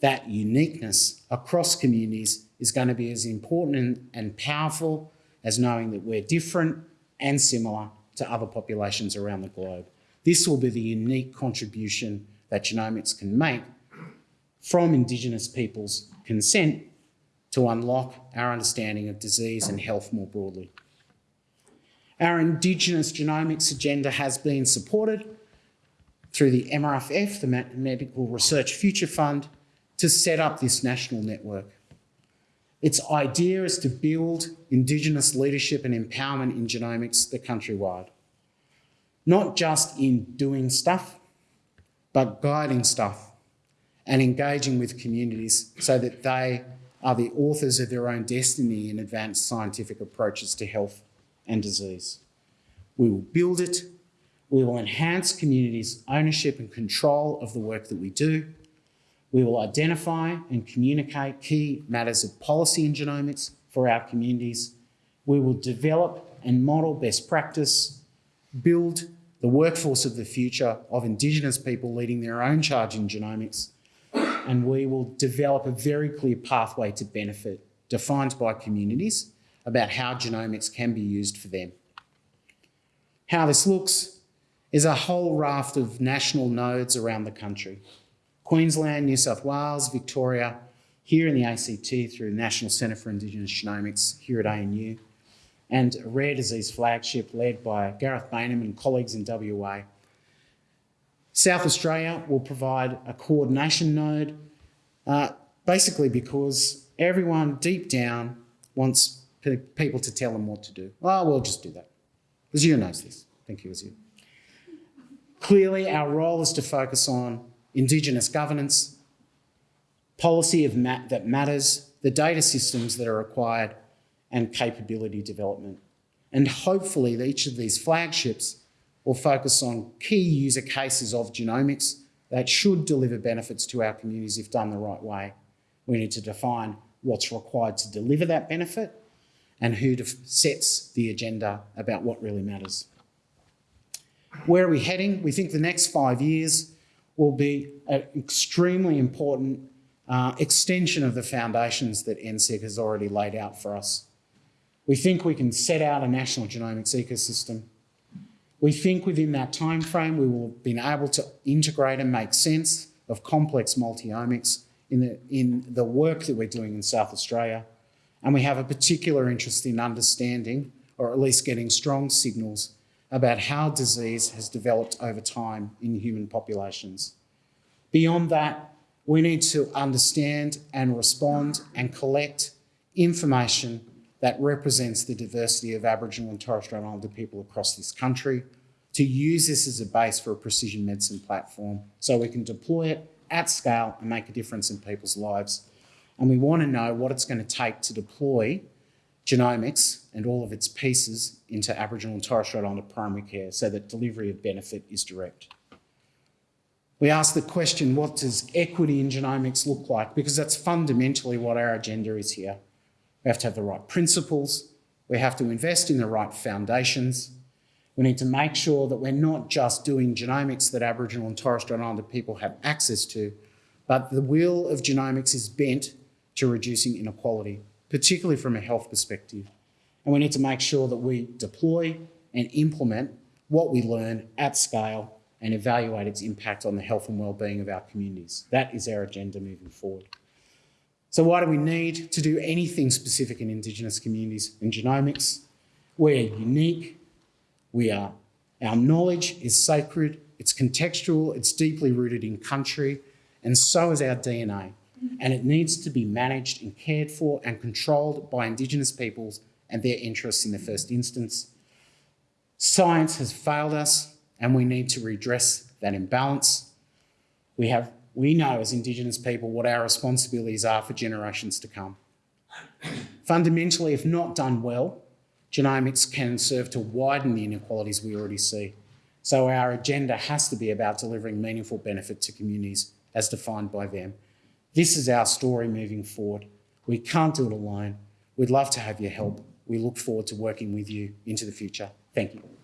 That uniqueness across communities is going to be as important and, and powerful as knowing that we're different and similar to other populations around the globe. This will be the unique contribution that genomics can make from Indigenous people's consent to unlock our understanding of disease and health more broadly. Our Indigenous genomics agenda has been supported through the MRFF, the Medical Research Future Fund, to set up this national network. Its idea is to build Indigenous leadership and empowerment in genomics the countrywide. Not just in doing stuff, but guiding stuff and engaging with communities so that they are the authors of their own destiny in advanced scientific approaches to health and disease. We will build it, we will enhance communities' ownership and control of the work that we do, we will identify and communicate key matters of policy in genomics for our communities, we will develop and model best practice, build the workforce of the future of Indigenous people leading their own charge in genomics, and we will develop a very clear pathway to benefit defined by communities about how genomics can be used for them. How this looks is a whole raft of national nodes around the country. Queensland, New South Wales, Victoria, here in the ACT through the National Centre for Indigenous Genomics here at ANU, and a rare disease flagship led by Gareth Baynam and colleagues in WA. South Australia will provide a coordination node, uh, basically because everyone deep down wants people to tell them what to do. Well, we'll just do that. Azure knows this. Thank you, Azure. Clearly, our role is to focus on Indigenous governance, policy of mat that matters, the data systems that are required, and capability development. And hopefully each of these flagships will focus on key user cases of genomics that should deliver benefits to our communities if done the right way. We need to define what's required to deliver that benefit and who sets the agenda about what really matters. Where are we heading? We think the next five years will be an extremely important uh, extension of the foundations that NCIG has already laid out for us. We think we can set out a national genomics ecosystem. We think within that time frame we will have been able to integrate and make sense of complex multiomics in the, in the work that we're doing in South Australia and we have a particular interest in understanding, or at least getting strong signals, about how disease has developed over time in human populations. Beyond that, we need to understand and respond and collect information that represents the diversity of Aboriginal and Torres Strait Islander people across this country, to use this as a base for a precision medicine platform so we can deploy it at scale and make a difference in people's lives and we want to know what it's going to take to deploy genomics and all of its pieces into Aboriginal and Torres Strait Islander primary care so that delivery of benefit is direct. We ask the question, what does equity in genomics look like? Because that's fundamentally what our agenda is here. We have to have the right principles. We have to invest in the right foundations. We need to make sure that we're not just doing genomics that Aboriginal and Torres Strait Islander people have access to, but the wheel of genomics is bent to reducing inequality, particularly from a health perspective. And we need to make sure that we deploy and implement what we learn at scale and evaluate its impact on the health and well-being of our communities. That is our agenda moving forward. So why do we need to do anything specific in Indigenous communities and genomics? We're unique. We are, our knowledge is sacred, it's contextual, it's deeply rooted in country, and so is our DNA. And it needs to be managed and cared for and controlled by Indigenous peoples and their interests in the first instance. Science has failed us, and we need to redress that imbalance. We have, we know as Indigenous people what our responsibilities are for generations to come. Fundamentally, if not done well, genomics can serve to widen the inequalities we already see. So our agenda has to be about delivering meaningful benefit to communities as defined by them. This is our story moving forward. We can't do it alone. We'd love to have your help. We look forward to working with you into the future. Thank you.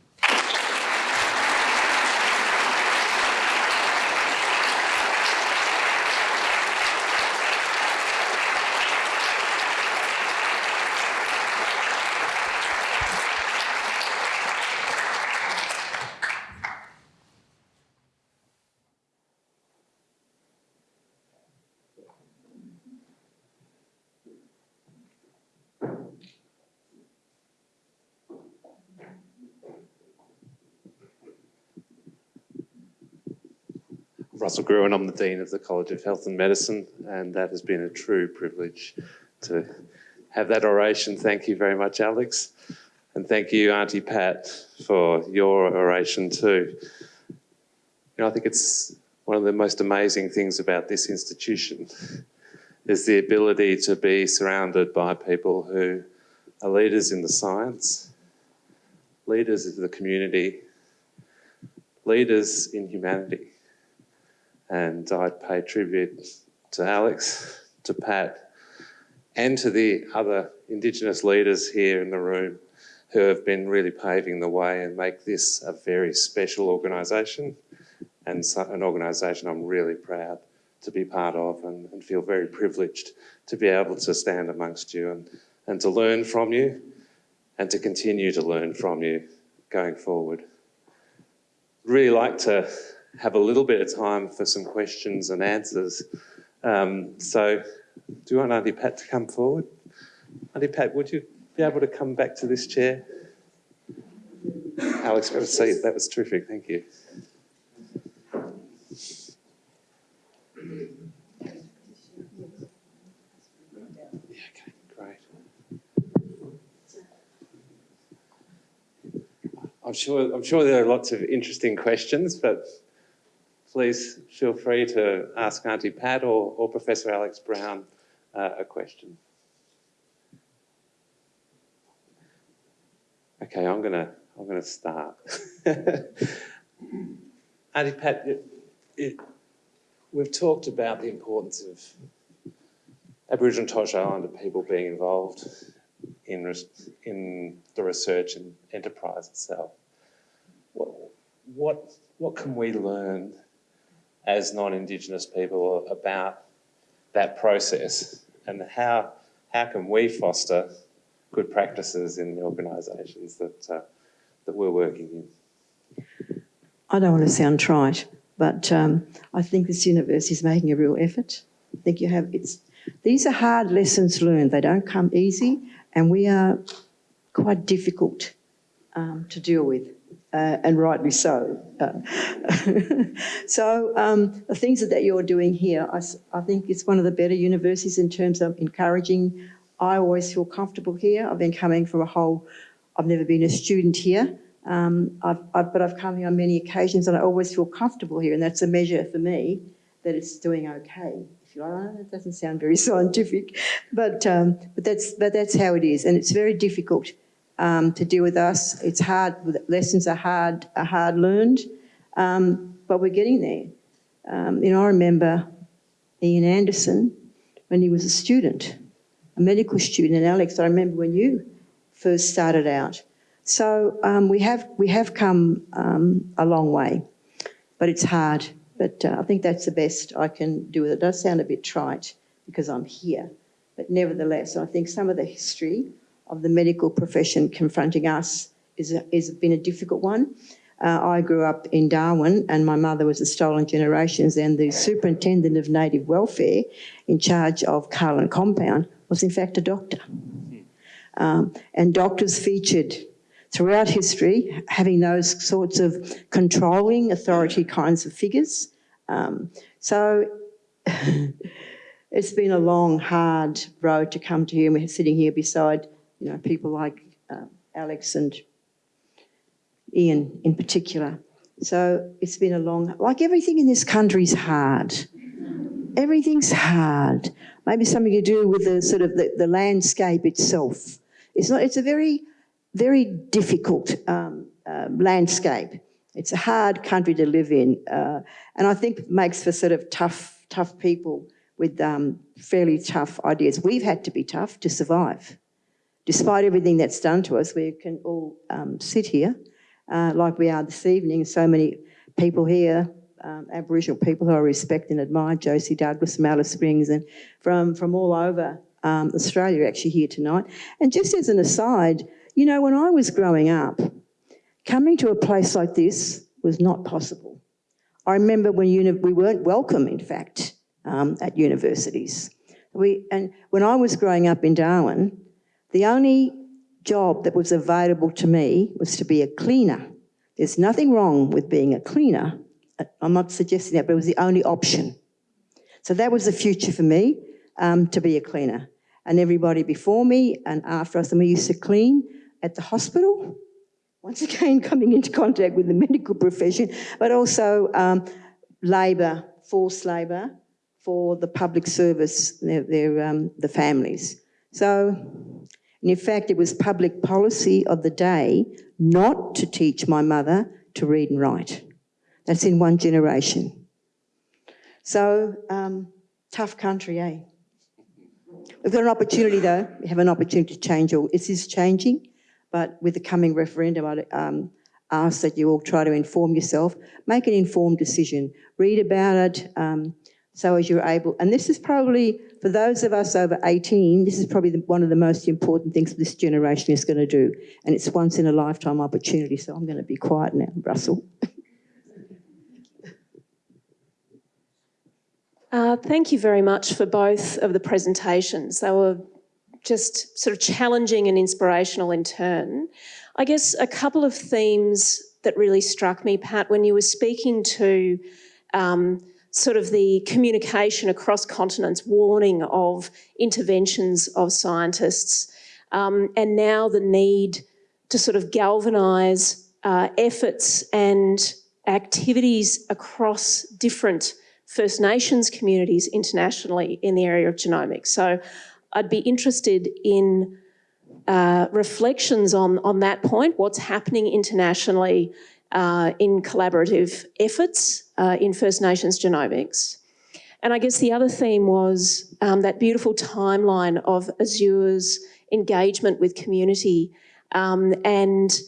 Russell Gruen. I'm the Dean of the College of Health and Medicine, and that has been a true privilege to have that oration. Thank you very much, Alex. And thank you, Auntie Pat, for your oration too. You know, I think it's one of the most amazing things about this institution is the ability to be surrounded by people who are leaders in the science, leaders of the community, leaders in humanity and I'd pay tribute to Alex, to Pat, and to the other Indigenous leaders here in the room who have been really paving the way and make this a very special organisation and so, an organisation I'm really proud to be part of and, and, feel very privileged to be able to stand amongst you and, and to learn from you and to continue to learn from you going forward. Really like to have a little bit of time for some questions and answers. Um, so, do you want Auntie Pat to come forward? Auntie Pat, would you be able to come back to this chair? Alex, a seat. That was terrific. Thank you. I'm sure, I'm sure there are lots of interesting questions, but please feel free to ask Auntie Pat or, or Professor Alex Brown uh, a question. Okay, I'm gonna I'm gonna start. Auntie Pat, it, it, we've talked about the importance of Aboriginal and Torres Strait Islander people being involved in in the research and enterprise itself. What what what can we learn as non-Indigenous people about that process and how, how can we foster good practices in the organisations that, uh, that we're working in. I don't want to sound trite, but um, I think this university is making a real effort. I think you have, it's, these are hard lessons learned. They don't come easy and we are quite difficult um, to deal with uh, and rightly so. Uh, so um, the things that you're doing here, I, I, think it's one of the better universities in terms of encouraging. I always feel comfortable here. I've been coming from a whole, I've never been a student here, um, I've, I've, but I've come here on many occasions and I always feel comfortable here and that's a measure for me that it's doing okay. It doesn't sound very scientific, but, um, but, that's, but that's how it is and it's very difficult um, to deal with us. It's hard, lessons are hard, are hard learned, um, but we're getting there. Um, you know, I remember Ian Anderson when he was a student, a medical student, and Alex, I remember when you first started out. So um, we have we have come um, a long way, but it's hard. But uh, I think that's the best I can do. It does sound a bit trite because I'm here, but nevertheless, I think some of the history of the medical profession confronting us is, is been a difficult one. Uh, I grew up in Darwin and my mother was a Stolen Generations and the superintendent of native welfare in charge of Kahlin Compound was in fact a doctor. Um, and doctors featured throughout history, having those sorts of controlling authority kinds of figures. Um, so it's been a long, hard road to come to here. And we're sitting here beside, you know, people like uh, Alex and Ian in particular. So it's been a long, like everything in this country is hard. Everything's hard. Maybe something to do with the sort of the, the landscape itself. It's not. It's a very, very difficult um, uh, landscape. It's a hard country to live in, uh, and I think makes for sort of tough, tough people with um, fairly tough ideas. We've had to be tough to survive, despite everything that's done to us. We can all um, sit here uh, like we are this evening. So many people here, um, Aboriginal people who I respect and admire, Josie Douglas from Alice Springs and from, from all over um, Australia actually here tonight. And just as an aside, you know, when I was growing up, coming to a place like this was not possible. I remember when we weren't welcome, in fact, um, at universities. We, and when I was growing up in Darwin, the only job that was available to me was to be a cleaner. There's nothing wrong with being a cleaner. I'm not suggesting that, but it was the only option. So that was the future for me, um, to be a cleaner. And everybody before me and after us, and we used to clean at the hospital. Once again, coming into contact with the medical profession, but also um, labour, forced labour for the public service, their, their um, the families. So and in fact, it was public policy of the day not to teach my mother to read and write. That's in one generation. So, um, tough country, eh? We've got an opportunity though, we have an opportunity to change all. It is changing, but with the coming referendum, I'd um, ask that you all try to inform yourself, make an informed decision, read about it, um, so as you're able, and this is probably, for those of us over 18, this is probably the, one of the most important things this generation is going to do. And it's once in a lifetime opportunity, so I'm going to be quiet now, Russell. Uh, thank you very much for both of the presentations. They were just sort of challenging and inspirational in turn. I guess a couple of themes that really struck me, Pat, when you were speaking to um, sort of the communication across continents, warning of interventions of scientists, um, and now the need to sort of galvanise uh, efforts and activities across different First Nations communities internationally in the area of genomics. So I'd be interested in uh, reflections on, on that point, what's happening internationally uh, in collaborative efforts uh, in First Nations genomics. And I guess the other theme was um, that beautiful timeline of Azure's engagement with community um, and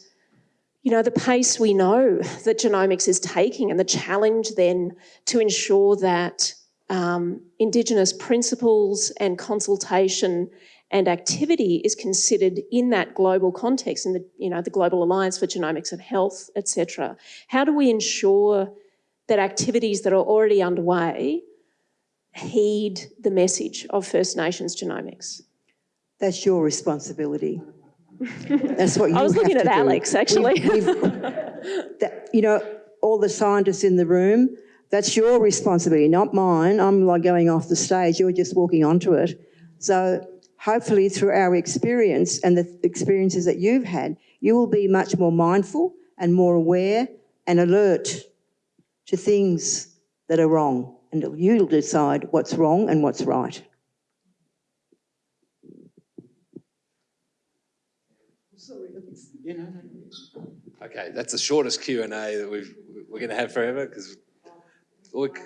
you know, the pace we know that genomics is taking and the challenge then to ensure that um, Indigenous principles and consultation and activity is considered in that global context, in the, you know, the Global Alliance for Genomics and Health, etc. How do we ensure that activities that are already underway heed the message of First Nations genomics? That's your responsibility. That's what you I was looking at do. Alex, actually. We've- we've- that- you know, all the scientists in the room, that's your responsibility, not mine. I'm like going off the stage, you're just walking onto it. So hopefully through our experience and the experiences that you've had, you will be much more mindful and more aware and alert to things that are wrong. And you'll decide what's wrong and what's right. Okay, that's the shortest Q and A that we've, we're going to have forever because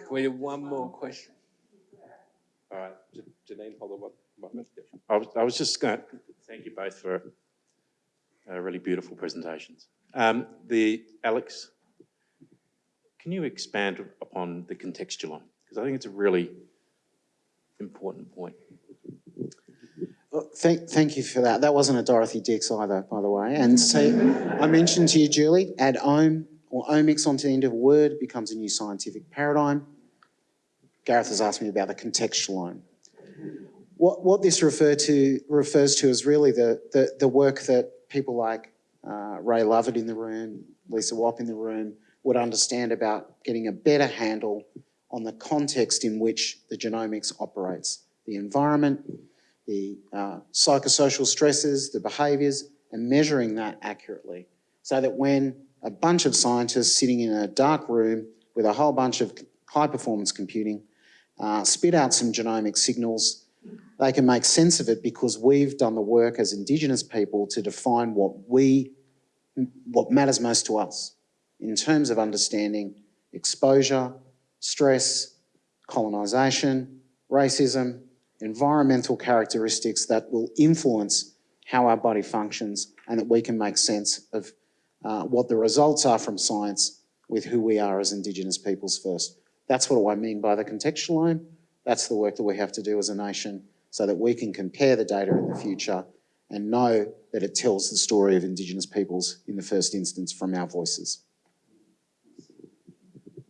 we have one more question. All right, Janine, hold on one I was, I was just going to thank you both for uh, really beautiful presentations. Um, the Alex, can you expand upon the contextual Because I think it's a really important point. Well, Thank, thank you for that. That wasn't a Dorothy Dix either, by the way. And so I mentioned to you, Julie, add ome or omics onto the end of a word becomes a new scientific paradigm. Gareth has asked me about the contextual ome. What, what this refer to, refers to is really the, the, the work that people like uh, Ray Lovett in the room, Lisa Whop in the room, would understand about getting a better handle on the context in which the genomics operates, the environment, the uh, psychosocial stresses, the behaviours, and measuring that accurately. So that when a bunch of scientists sitting in a dark room with a whole bunch of high performance computing uh, spit out some genomic signals, they can make sense of it because we've done the work as Indigenous people to define what we, what matters most to us in terms of understanding exposure, stress, colonisation, racism, environmental characteristics that will influence how our body functions and that we can make sense of uh, what the results are from science with who we are as Indigenous peoples first. That's what I mean by the contextualome. That's the work that we have to do as a nation so that we can compare the data in the future and know that it tells the story of Indigenous peoples in the first instance from our voices.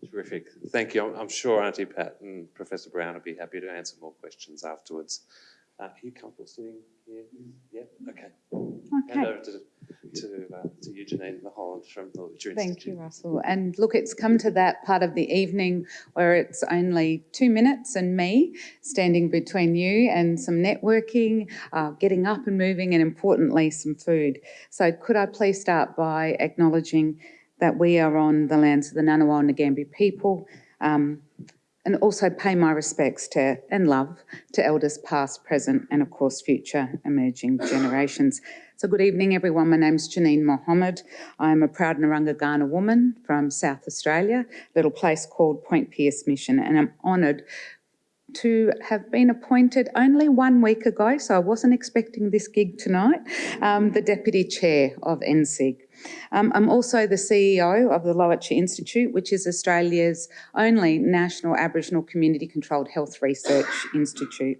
Terrific. Thank you. I'm, I'm sure Auntie Pat and Professor Brown will be happy to answer more questions afterwards. Uh, are you comfortable sitting here? Yeah. Okay. Hand Okay, over to to, uh, to you, Janine, the Holland from the Lowitja thank Institute. you, Russell. And look, it's come to that part of the evening where it's only two minutes and me standing between you and some networking, uh, getting up and moving, and importantly, some food. So, could I please start by acknowledging that we are on the lands of the Ngunnawal and Ngambri people? Um, and also pay my respects to and love to elders past, present, and of course future emerging generations. So, good evening, everyone. My name's Janine Mohamed. I'm a proud Narungga Kaurna woman from South Australia, a little place called Point Pearce Mission, and I'm honoured to have been appointed only one week ago, so I wasn't expecting this gig tonight, um, the Deputy Chair of NCIG. Um, I'm also the CEO of the Lowitja Institute, which is Australia's only national Aboriginal community controlled health research institute.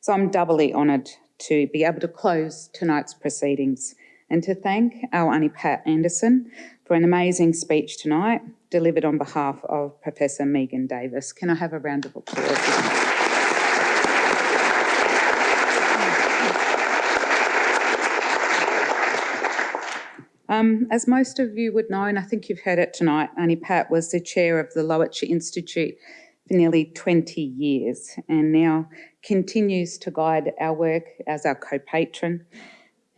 So I'm doubly honoured to be able to close tonight's proceedings and to thank our Auntie Pat Anderson for an amazing speech tonight delivered on behalf of Professor Megan Davis. Can I have a round of applause? Um, as most of you would know, and I think you've heard it tonight, Auntie Pat was the chair of the Lowitja Institute for nearly 20 years and now continues to guide our work as our co-patron.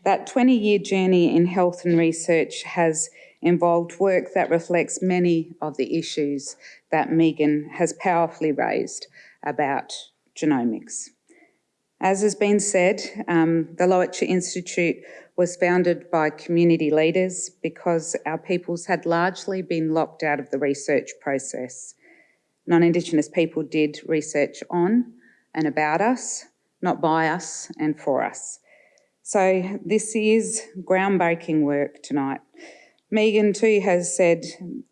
That 20 year journey in health and research has involved work that reflects many of the issues that Megan has powerfully raised about genomics. As has been said, um, the Lowitja Institute was founded by community leaders because our peoples had largely been locked out of the research process. Non-Indigenous people did research on and about us, not by us and for us. So this is groundbreaking work tonight. Megan too has said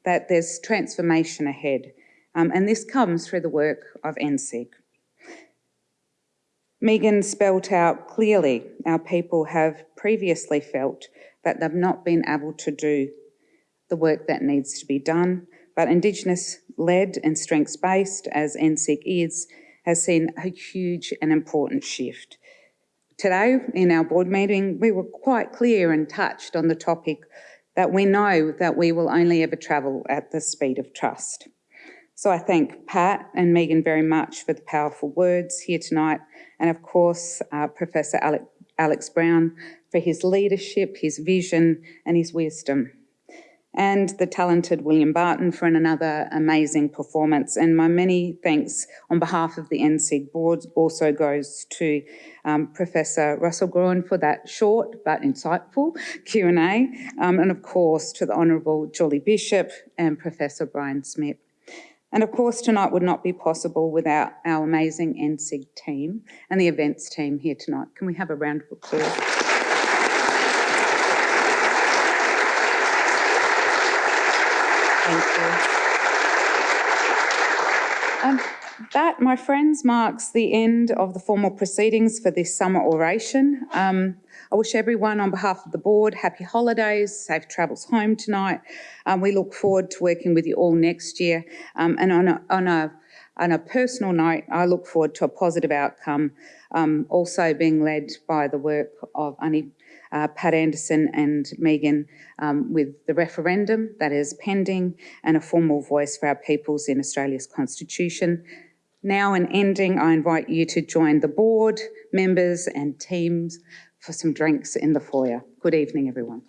that there's transformation ahead, um, and this comes through the work of NCIG. Megan spelt out clearly our people have previously felt that they've not been able to do the work that needs to be done, but Indigenous led and strengths based, as NCIG is, has seen a huge and important shift. Today, in our board meeting, we were quite clear and touched on the topic that we know that we will only ever travel at the speed of trust. So I thank Pat and Megan very much for the powerful words here tonight, and of course, uh, Professor Alec, Alex Brown for his leadership, his vision, and his wisdom. And the talented William Barton for another amazing performance. And my many thanks on behalf of the NCIG board also goes to um, Professor Russell Gruen for that short but insightful Q&A. Um, and of course to the Honourable Julie Bishop and Professor Brian Schmidt. And of course, tonight would not be possible without our amazing NCIG team and the events team here tonight. Can we have a round of applause? Thank you. Um, that, my friends, marks the end of the formal proceedings for this summer oration. Um, I wish everyone on behalf of the board happy holidays, safe travels home tonight. Um, we look forward to working with you all next year. Um, and on a, on, a, on a personal note, I look forward to a positive outcome, um, also being led by the work of Auntie uh, Pat Anderson and Megan um, with the referendum that is pending and a formal voice for our peoples in Australia's constitution. Now, in ending, I invite you to join the board, members, and teams for some drinks in the foyer. Good evening, everyone.